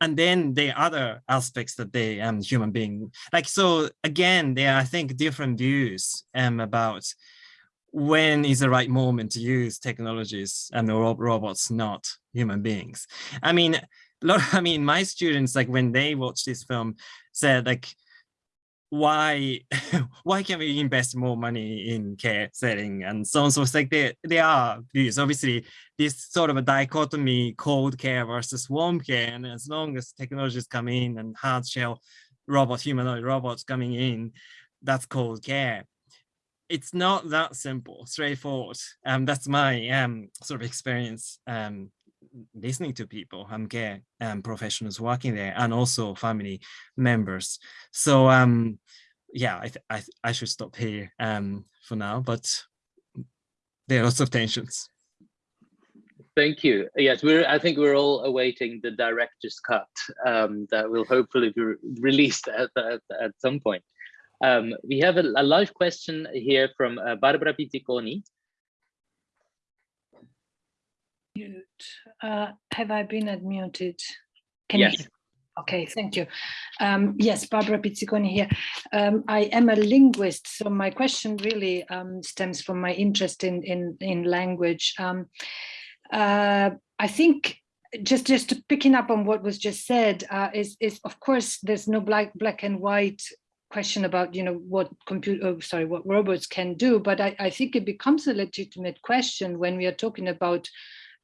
And then the other aspects that they um, human being, like, so again, there are, I think, different views um, about when is the right moment to use technologies and the robots, not human beings. I mean, lot I mean, my students, like when they watch this film, said like, why why can we invest more money in care setting and so on? So it's like there there are views obviously this sort of a dichotomy cold care versus warm care and as long as technologies come in and hard shell robot humanoid robots coming in that's cold care. It's not that simple straightforward. Um that's my um sort of experience um listening to people, um, care um, professionals working there, and also family members. So um, yeah, I, I, I should stop here um, for now, but there are lots of tensions. Thank you. Yes, we're. I think we're all awaiting the director's cut um, that will hopefully be re released at, at, at some point. Um, we have a, a, live question here from uh, Barbara Pizziconi. Uh, have I been unmuted? Can yes. You... Okay, thank you. Um, yes, Barbara Pizziconi here. Um, I am a linguist, so my question really um, stems from my interest in in, in language. Um, uh, I think just just picking up on what was just said uh, is is of course there's no black black and white question about you know what computer oh, sorry what robots can do, but I, I think it becomes a legitimate question when we are talking about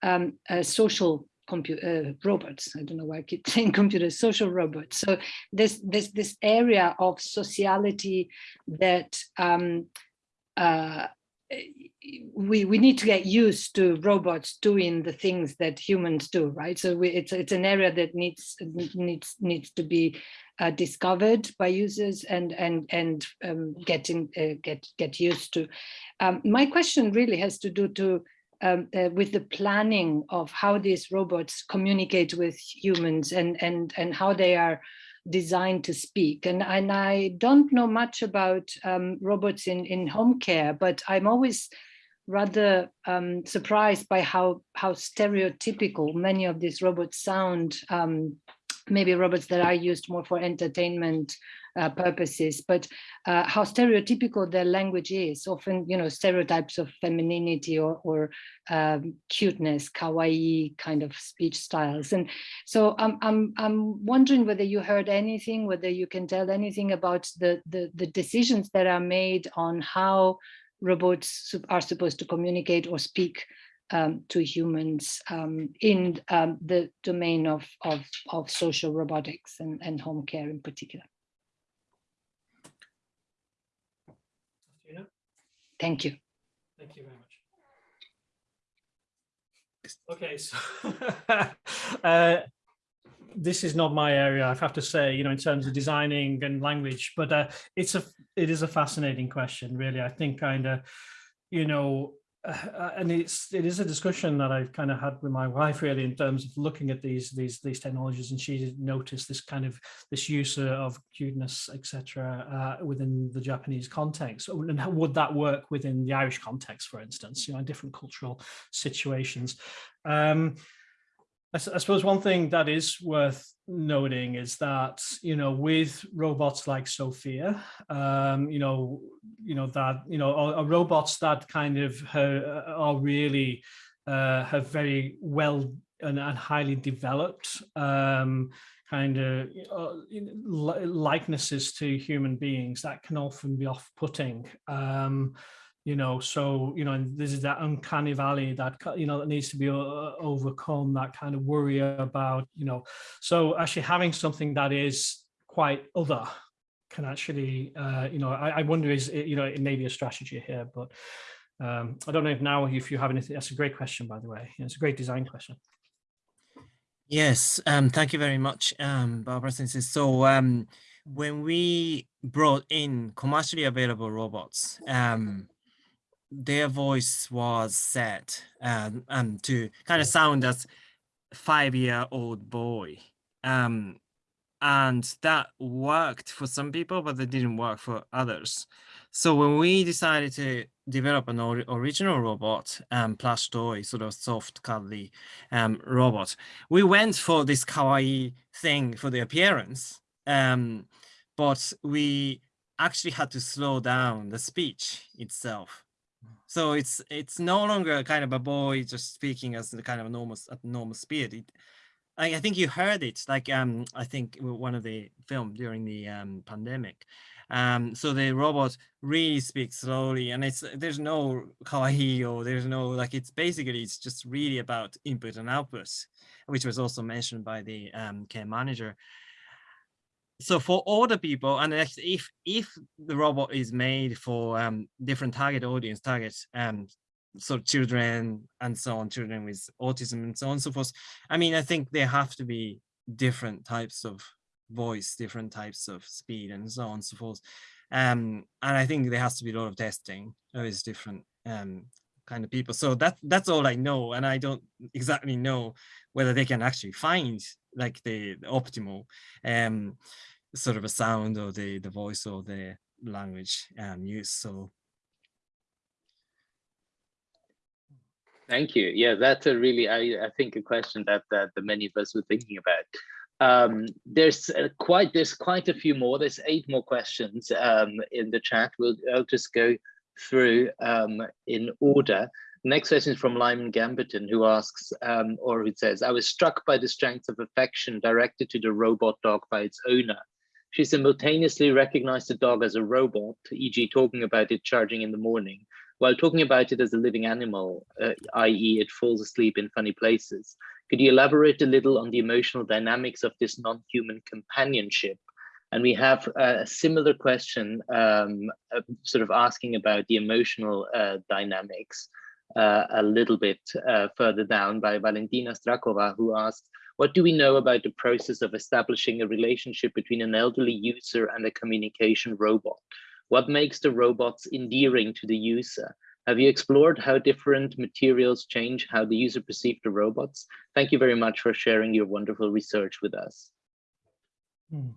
um, social computer uh, robots. I don't know why I keep saying computers, social robots. So this this this area of sociality that um, uh, we we need to get used to robots doing the things that humans do, right? So we, it's it's an area that needs needs needs to be uh, discovered by users and and and um, getting uh, get get used to. Um, my question really has to do to um, uh, with the planning of how these robots communicate with humans and and and how they are designed to speak. And and I don't know much about um, robots in in home care but I'm always rather um, surprised by how how stereotypical many of these robots sound. Um, maybe robots that are used more for entertainment uh, purposes, but uh, how stereotypical their language is, often, you know, stereotypes of femininity or, or um, cuteness, kawaii kind of speech styles. And so I'm, I'm, I'm wondering whether you heard anything, whether you can tell anything about the, the, the decisions that are made on how robots are supposed to communicate or speak um, to humans um, in um, the domain of, of, of social robotics and, and home care in particular. Thank you. Thank you very much. Okay, so uh, this is not my area, I have to say, you know, in terms of designing and language, but uh, it's a it is a fascinating question, really. I think kind of, you know, uh, and it's it is a discussion that I've kind of had with my wife really in terms of looking at these these these technologies and she noticed this kind of this use of cuteness etc uh, within the Japanese context. And how would that work within the Irish context for instance you know in different cultural situations? Um, I, I suppose one thing that is worth noting is that you know with robots like Sophia, um, you know, you know that you know are, are robots that kind of uh, are really uh, have very well and, and highly developed um, kind of uh, likenesses to human beings that can often be off-putting. Um, you know so you know and this is that uncanny valley that you know that needs to be uh, overcome that kind of worry about you know. So actually having something that is quite other can actually uh you know I, I wonder is you know it may be a strategy here but um I don't know if now if you have anything that's a great question by the way. It's a great design question. Yes um thank you very much um Barbara since so um when we brought in commercially available robots um their voice was set um, um, to kind of sound as five-year-old boy. Um, and that worked for some people, but it didn't work for others. So when we decided to develop an or original robot, um, plush toy, sort of soft, cuddly um, robot, we went for this kawaii thing for the appearance, um, but we actually had to slow down the speech itself. So it's it's no longer kind of a boy just speaking as the kind of normal at normal speed. It, I, I think you heard it, like um, I think one of the film during the um, pandemic. Um, so the robot really speaks slowly and it's there's no kawaii or there's no like it's basically it's just really about input and output, which was also mentioned by the um, care manager. So for older people, and if if the robot is made for um, different target audience, targets um, so children and so on, children with autism and so on and so forth. I mean, I think there have to be different types of voice, different types of speed and so on and so forth. Um, and I think there has to be a lot of testing with different um, kind of people. So that that's all I know. And I don't exactly know whether they can actually find like the, the optimal um, sort of a sound or the, the voice or the language um, use. So Thank you. Yeah, that's a really, I, I think, a question that, that the many of us were thinking about. Um, there's uh, quite there's quite a few more. There's eight more questions um, in the chat. We'll I'll just go through um, in order. Next question is from Lyman Gamberton, who asks, um, or who says, I was struck by the strength of affection directed to the robot dog by its owner. She simultaneously recognized the dog as a robot, e.g. talking about it charging in the morning, while talking about it as a living animal, uh, i.e. it falls asleep in funny places. Could you elaborate a little on the emotional dynamics of this non-human companionship? And we have a similar question, um, uh, sort of asking about the emotional uh, dynamics uh, a little bit uh, further down by Valentina Strakova, who asks, what do we know about the process of establishing a relationship between an elderly user and a communication robot? What makes the robots endearing to the user? Have you explored how different materials change how the user perceives the robots? Thank you very much for sharing your wonderful research with us. Hmm.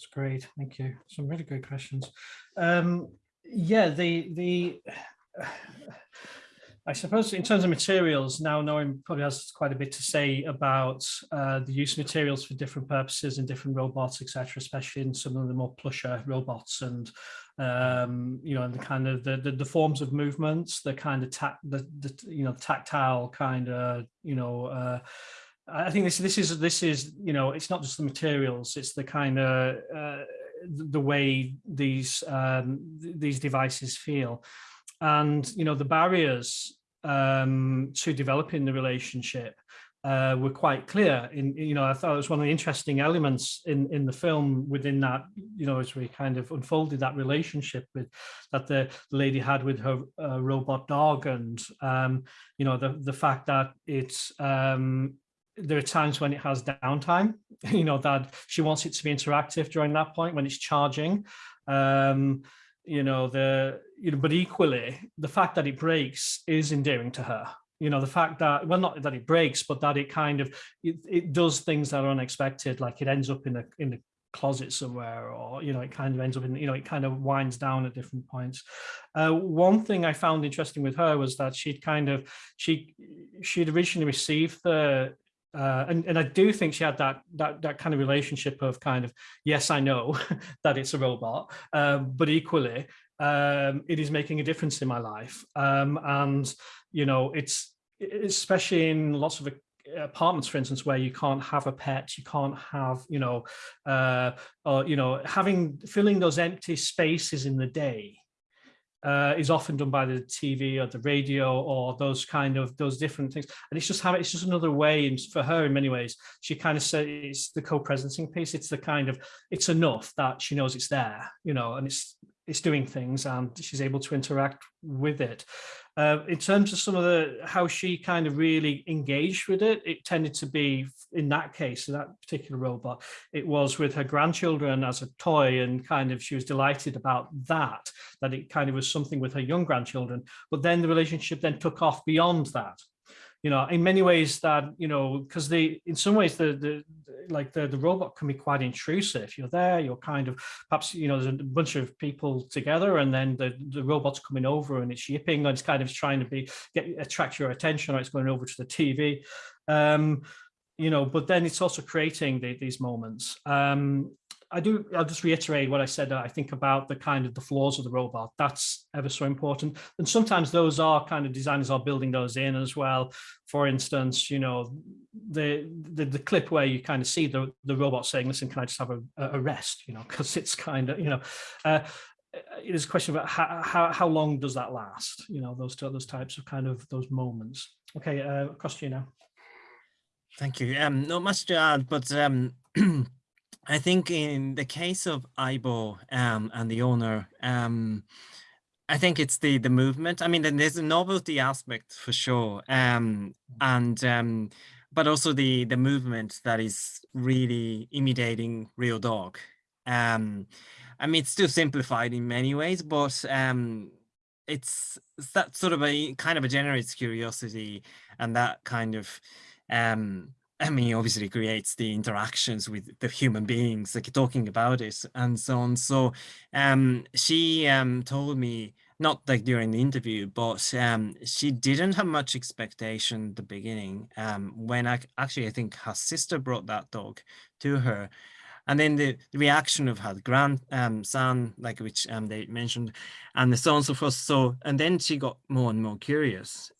That's great. Thank you. Some really great questions. Um, yeah, the the I suppose in terms of materials, Naonori probably has quite a bit to say about uh, the use of materials for different purposes and different robots, etc., especially in some of the more plusher robots and um, you know, and the kind of the, the, the forms of movements, the kind of tact, the, the you know, tactile kind of, you know, uh, I think this this is this is you know, it's not just the materials, it's the kind of uh, the way these um, these devices feel and you know the barriers um, to developing the relationship uh, were quite clear. In you know, I thought it was one of the interesting elements in in the film. Within that, you know, as we kind of unfolded that relationship with that the lady had with her uh, robot dog, and um, you know, the the fact that it's um, there are times when it has downtime. You know that she wants it to be interactive during that point when it's charging. Um, you know the you know but equally the fact that it breaks is endearing to her you know the fact that well not that it breaks but that it kind of it, it does things that are unexpected like it ends up in a in a closet somewhere or you know it kind of ends up in you know it kind of winds down at different points uh, one thing i found interesting with her was that she'd kind of she she'd originally received the uh, and, and I do think she had that that that kind of relationship of kind of yes I know that it's a robot um, but equally um, it is making a difference in my life. Um, and you know it's especially in lots of apartments for instance where you can't have a pet you can't have you know uh, or you know having filling those empty spaces in the day uh, is often done by the TV or the radio or those kind of those different things. And it's just how it's just another way and for her in many ways, she kind of says it's the co-presencing piece. It's the kind of it's enough that she knows it's there, you know, and it's it's doing things and she's able to interact with it. Uh, in terms of some of the how she kind of really engaged with it, it tended to be in that case, in that particular robot, it was with her grandchildren as a toy and kind of she was delighted about that, that it kind of was something with her young grandchildren. But then the relationship then took off beyond that you know, in many ways that, you know, because they, in some ways, the, the, like the, the robot can be quite intrusive. You're there, you're kind of, perhaps, you know, there's a bunch of people together and then the, the robot's coming over and it's yipping and it's kind of trying to be, get, attract your attention or it's going over to the TV. Um, you know, but then it's also creating the, these moments. Um, I do, I'll just reiterate what I said, I think about the kind of the flaws of the robot, that's ever so important. And sometimes those are kind of designers are building those in as well. For instance, you know, the, the, the clip where you kind of see the, the robot saying, listen, can I just have a, a rest, you know, because it's kind of, you know, uh, it is a question about how, how, how long does that last? You know, those, those types of kind of those moments. Okay, uh, across to you now. Thank you. Um, not much to add, but um, I think in the case of Aibo um, and the owner, um, I think it's the the movement. I mean, then there's a novelty aspect for sure, um, and um, but also the the movement that is really imitating real dog. Um, I mean, it's still simplified in many ways, but um, it's, it's that sort of a kind of a generates curiosity and that kind of um, I mean, obviously creates the interactions with the human beings, like talking about it and so on. So um, she um, told me, not like during the interview, but um, she didn't have much expectation at the beginning um, when I actually, I think her sister brought that dog to her. And then the, reaction of her grandson, um, like which um, they mentioned, and the so on and so forth. So, and then she got more and more curious.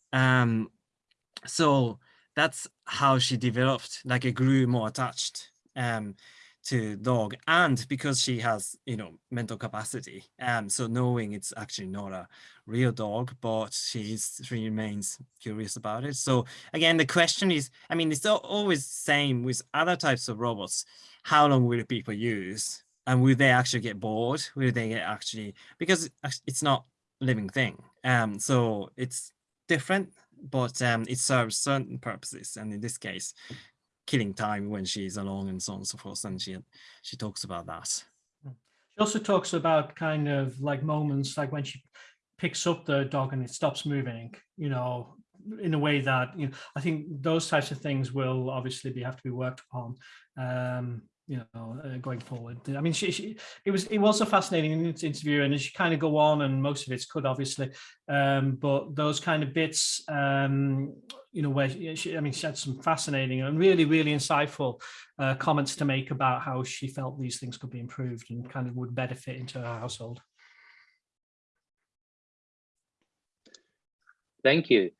So that's how she developed, like it grew more attached um, to dog. And because she has, you know, mental capacity, um, so knowing it's actually not a real dog, but she's, she remains curious about it. So again, the question is, I mean, it's always same with other types of robots. How long will people use? And will they actually get bored? Will they get actually, because it's not living thing. Um, so it's different but um, it serves certain purposes. And in this case, killing time when she's alone and so on and so forth. And she, she talks about that. Hmm. She also talks about kind of like moments like when she picks up the dog and it stops moving, you know, in a way that, you know, I think those types of things will obviously be have to be worked upon. Um, you know, uh, going forward. I mean, she, she, it was it was a fascinating interview, and she kind of go on, and most of it's good, obviously, um, but those kind of bits, um, you know, where she, I mean, she had some fascinating and really, really insightful uh, comments to make about how she felt these things could be improved and kind of would better fit into her household. Thank you.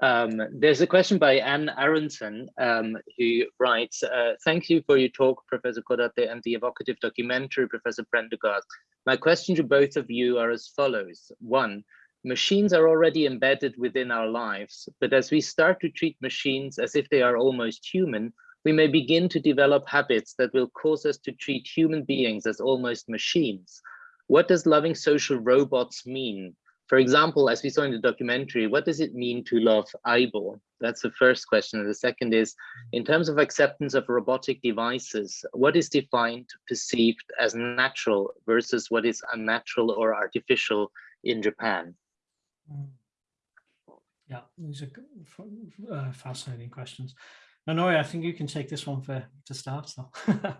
Um, there's a question by Anne Aronson um, who writes, uh, thank you for your talk, Professor Kodate, and the evocative documentary, Professor Prendergast. My question to both of you are as follows. One, machines are already embedded within our lives, but as we start to treat machines as if they are almost human, we may begin to develop habits that will cause us to treat human beings as almost machines. What does loving social robots mean? For example, as we saw in the documentary, what does it mean to love Aibo? That's the first question. And the second is, in terms of acceptance of robotic devices, what is defined, perceived as natural versus what is unnatural or artificial in Japan? Yeah, these are uh, fascinating questions. Naonori, I think you can take this one for to start. So.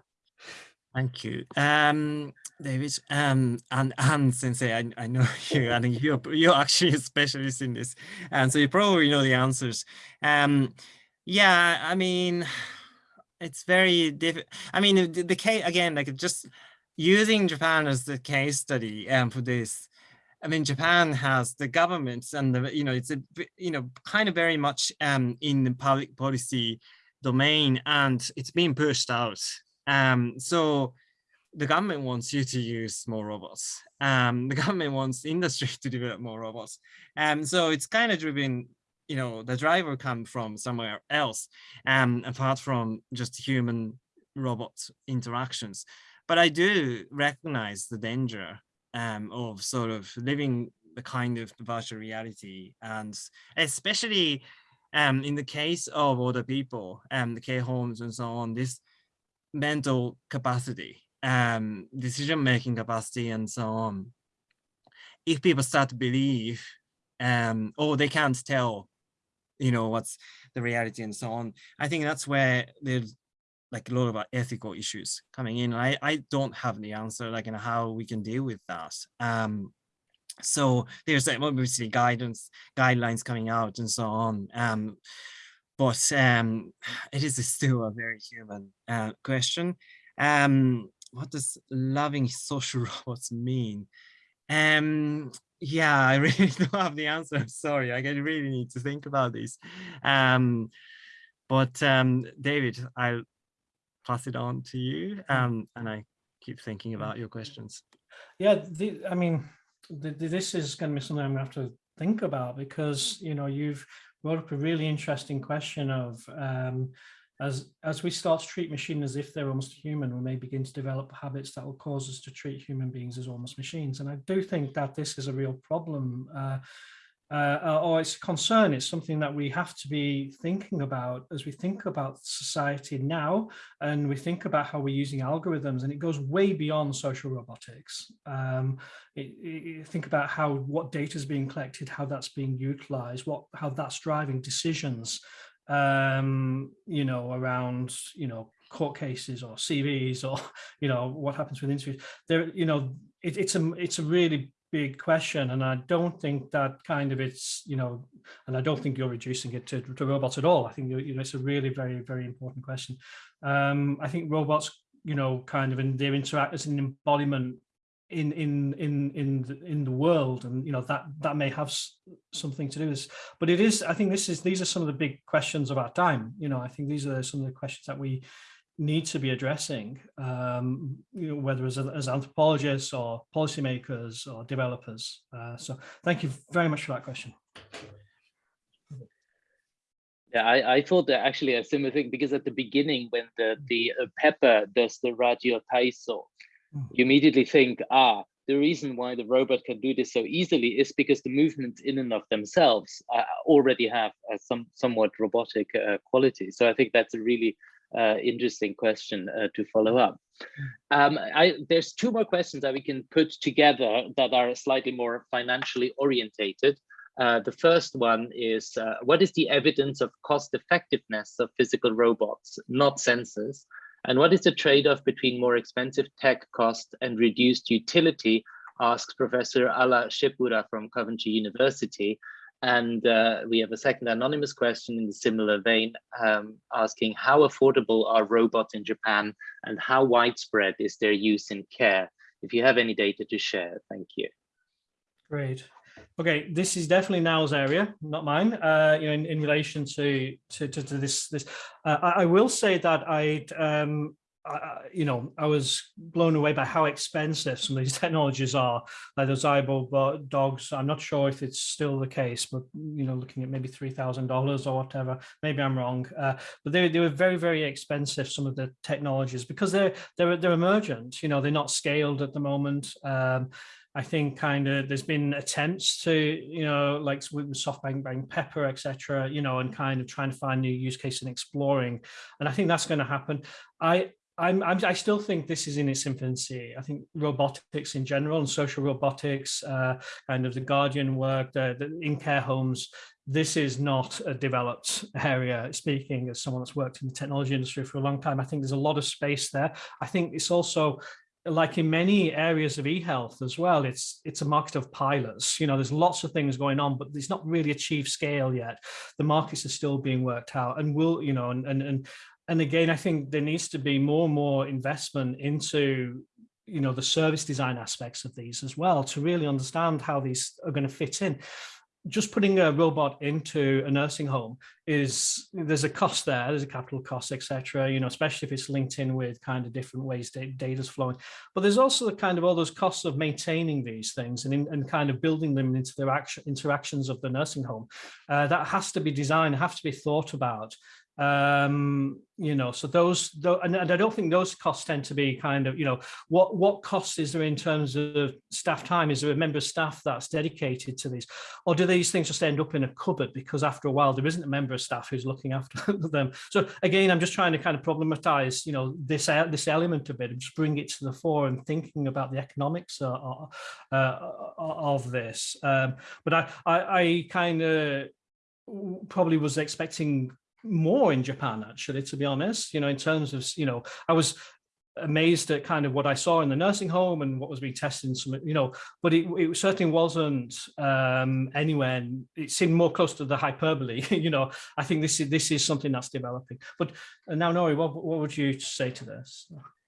Thank you. Um, David, um, and Anne Sensei, I, I know you, think you're, you're actually a specialist in this, and so you probably know the answers. Um, yeah, I mean, it's very difficult. I mean, the, the case, again, like just using Japan as the case study um, for this, I mean, Japan has the governments and the, you know, it's a, you know, kind of very much um, in the public policy domain and it's being pushed out um, so the government wants you to use more robots. Um, the government wants industry to develop more robots. Um, so it's kind of driven, you know, the driver come from somewhere else, um, apart from just human robot interactions. But I do recognize the danger um, of sort of living the kind of virtual reality and especially um, in the case of older people and um, the care homes and so on, this mental capacity, um, decision-making capacity, and so on. If people start to believe, um, oh, they can't tell, you know, what's the reality and so on, I think that's where there's like a lot of ethical issues coming in. I, I don't have the answer like in how we can deal with that. Um, so there's obviously guidance, guidelines coming out and so on. Um, but um, it is still a very human uh, question. Um, what does loving social robots mean? Um, yeah, I really don't have the answer. I'm sorry. I really need to think about this. Um, but um, David, I'll pass it on to you. Um, and I keep thinking about your questions. Yeah, the, I mean, the, the, this is going to be something I'm going to have to think about because, you know, you've brought up a really interesting question of um, as as we start to treat machines as if they're almost human, we may begin to develop habits that will cause us to treat human beings as almost machines. And I do think that this is a real problem. Uh, uh, or it's a concern, it's something that we have to be thinking about as we think about society now and we think about how we're using algorithms and it goes way beyond social robotics. Um, it, it, think about how what data is being collected, how that's being utilized, what how that's driving decisions um, you know, around, you know, court cases or CVs or, you know, what happens with interviews. There, you know, it, it's a it's a really big question and I don't think that kind of it's you know and I don't think you're reducing it to, to robots at all. I think you know it's a really very very important question. Um I think robots you know kind of in their interact as an embodiment in in in in the, in the world and you know that that may have something to do with this. But it is i think this is these are some of the big questions of our time. You know i think these are some of the questions that we need to be addressing um you know whether as, as anthropologists or policymakers or developers uh, so thank you very much for that question yeah, I, I thought that actually a similar thing because at the beginning when the the uh, Pepper does the radio taiso, Hmm. you immediately think, ah, the reason why the robot can do this so easily is because the movements in and of themselves uh, already have uh, some somewhat robotic uh, quality. So I think that's a really interesting question uh, to follow up. Um, I, there's two more questions that we can put together that are slightly more financially orientated. Uh, the first one is, what is the evidence of cost effectiveness of physical robots, not sensors? And what is the trade-off between more expensive tech cost and reduced utility, asks Professor Ala Shepura from Coventry University. And uh, we have a second anonymous question in a similar vein, um, asking how affordable are robots in Japan and how widespread is their use in care? If you have any data to share, thank you. Great. Okay, this is definitely Nao's area, not mine. Uh, you know, in, in relation to, to to, to this this, uh, I, I, will say that I, um, I, you know, I was blown away by how expensive some of these technologies are. Like those Aibo dogs. I'm not sure if it's still the case, but you know, looking at maybe three thousand dollars or whatever. Maybe I'm wrong, uh, but they they were very very expensive. Some of the technologies because they're they're they're emergent. You know, they're not scaled at the moment. Um, I think kind of there's been attempts to, you know, like with SoftBank, Bank Pepper, etc., you know, and kind of trying to find new use case and exploring. And I think that's going to happen. I, I'm, I'm, i still think this is in its infancy. I think robotics in general and social robotics, uh, kind of the Guardian work, the, the in care homes, this is not a developed area. Speaking as someone that's worked in the technology industry for a long time, I think there's a lot of space there. I think it's also like in many areas of e-health as well, it's it's a market of pilots. You know, there's lots of things going on, but it's not really achieved scale yet. The markets are still being worked out and will, you know, and and and and again, I think there needs to be more and more investment into you know the service design aspects of these as well to really understand how these are going to fit in. Just putting a robot into a nursing home is there's a cost there there's a capital cost etc you know especially if it's linked in with kind of different ways data's flowing. But there's also the kind of all those costs of maintaining these things and, in, and kind of building them into the action, interactions of the nursing home uh, that has to be designed have to be thought about um you know so those, those and, i don't think those costs tend to be kind of you know what what costs is there in terms of staff time? Is there a member of staff that's dedicated to these? Or do these things just end up in a cupboard because after a while there isn't a member of staff who's looking after them? So again i'm just trying to kind of problematize you know this this element of it and just bring it to the fore and thinking about the economics uh, uh, of this. Um, but i i, I kind of probably was expecting more in Japan, actually, to be honest, you know, in terms of, you know, I was amazed at kind of what I saw in the nursing home and what was being tested in some, you know, but it, it certainly wasn't um, anywhere. It seemed more close to the hyperbole. you know, I think this is this is something that's developing. But uh, Naonori, what, what would you say to this?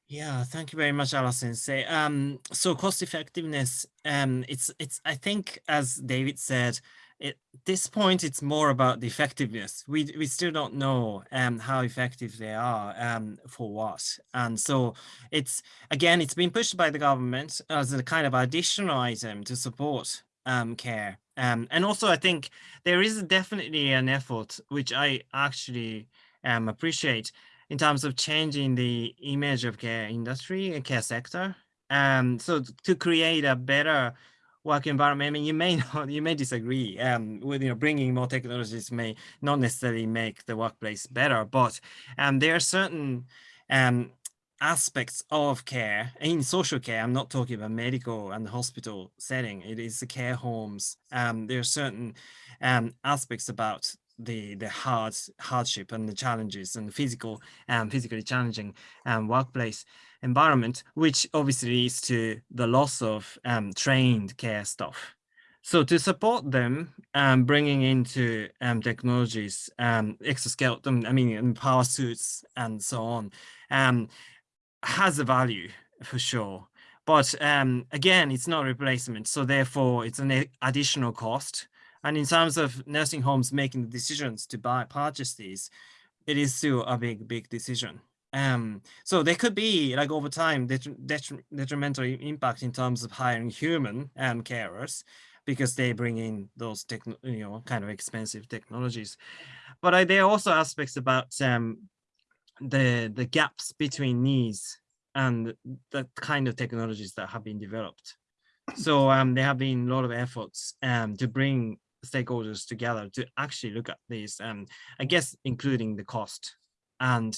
Yeah, thank you very much, Alison. Say, um, so cost effectiveness, um, it's, it's, I think, as David said, at this point, it's more about the effectiveness. We, we still don't know um, how effective they are um, for what. And so it's, again, it's been pushed by the government as a kind of additional item to support um, care. Um, and also, I think there is definitely an effort, which I actually um, appreciate, in terms of changing the image of care industry and care sector. Um, so to create a better work environment, I mean, you may not, you may disagree um, with, you know, bringing more technologies may not necessarily make the workplace better, but um, there are certain um, aspects of care in social care. I'm not talking about medical and hospital setting. It is the care homes. Um, there are certain um, aspects about the the hard hardship and the challenges and the physical and um, physically challenging um, workplace environment, which obviously leads to the loss of um, trained care staff. So to support them, um, bringing into um, technologies, um, exoskeleton, I mean, power suits and so on, um, has a value for sure. But um, again, it's not replacement. So therefore, it's an additional cost and in terms of nursing homes making the decisions to buy purchase these, it is still a big, big decision. Um, so there could be like over time detri detrimental impact in terms of hiring human um, carers because they bring in those techno you know kind of expensive technologies. But uh, there are also aspects about um, the the gaps between needs and the kind of technologies that have been developed. So um, there have been a lot of efforts um, to bring stakeholders together to actually look at these, um, I guess, including the cost. And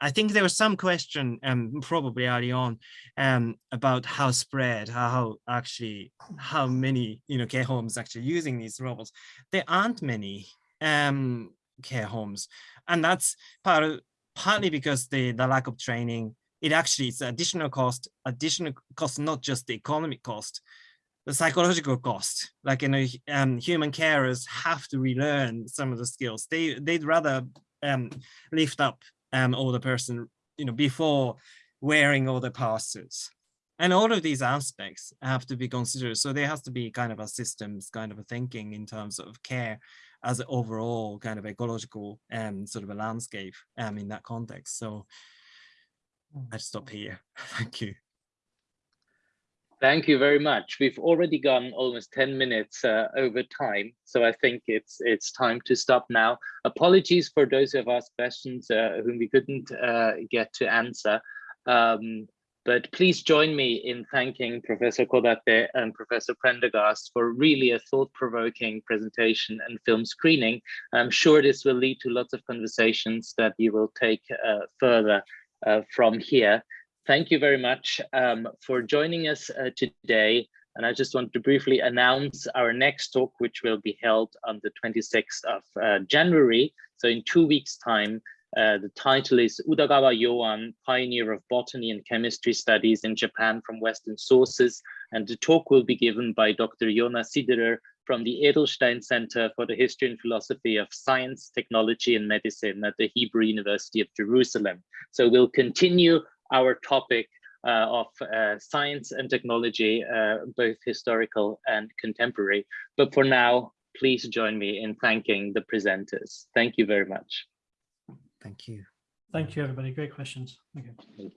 I think there was some question um, probably early on um, about how spread, how actually, how many, you know, care homes actually using these robots. There aren't many um, care homes. And that's part of, partly because the, the lack of training, it actually is additional cost, additional cost, not just the economic cost, the psychological cost like you know um, human carers have to relearn some of the skills they they'd rather um, lift up um older person you know before wearing all the power suits and all of these aspects have to be considered. So there has to be kind of a systems kind of a thinking in terms of care as an overall kind of ecological um sort of a landscape um in that context. So i stop here. Thank you Thank you very much. We've already gone almost 10 minutes uh, over time, so I think it's it's time to stop now. Apologies for those who have asked questions uh, whom we couldn't uh, get to answer. Um, but please join me in thanking Professor Kodate and Professor Prendergast for really a thought-provoking presentation and film screening. I'm sure this will lead to lots of conversations that you will take uh, further uh, from here thank you very much um, for joining us uh, today. And I just want to briefly announce our next talk, which will be held on the 26th of uh, January. So in two weeks time, uh, the title is Udagawa Yoan, Pioneer of Botany and Chemistry Studies in Japan from Western Sources. And the talk will be given by Dr. Yona Siderer from the Edelstein Center for the History and Philosophy of Science, Technology and Medicine at the Hebrew University of Jerusalem. So we'll continue our topic uh, of uh, science and technology, uh, both historical and contemporary. But for now, please join me in thanking the presenters. Thank you very much. Thank you. Thank you, everybody. Great questions. Okay.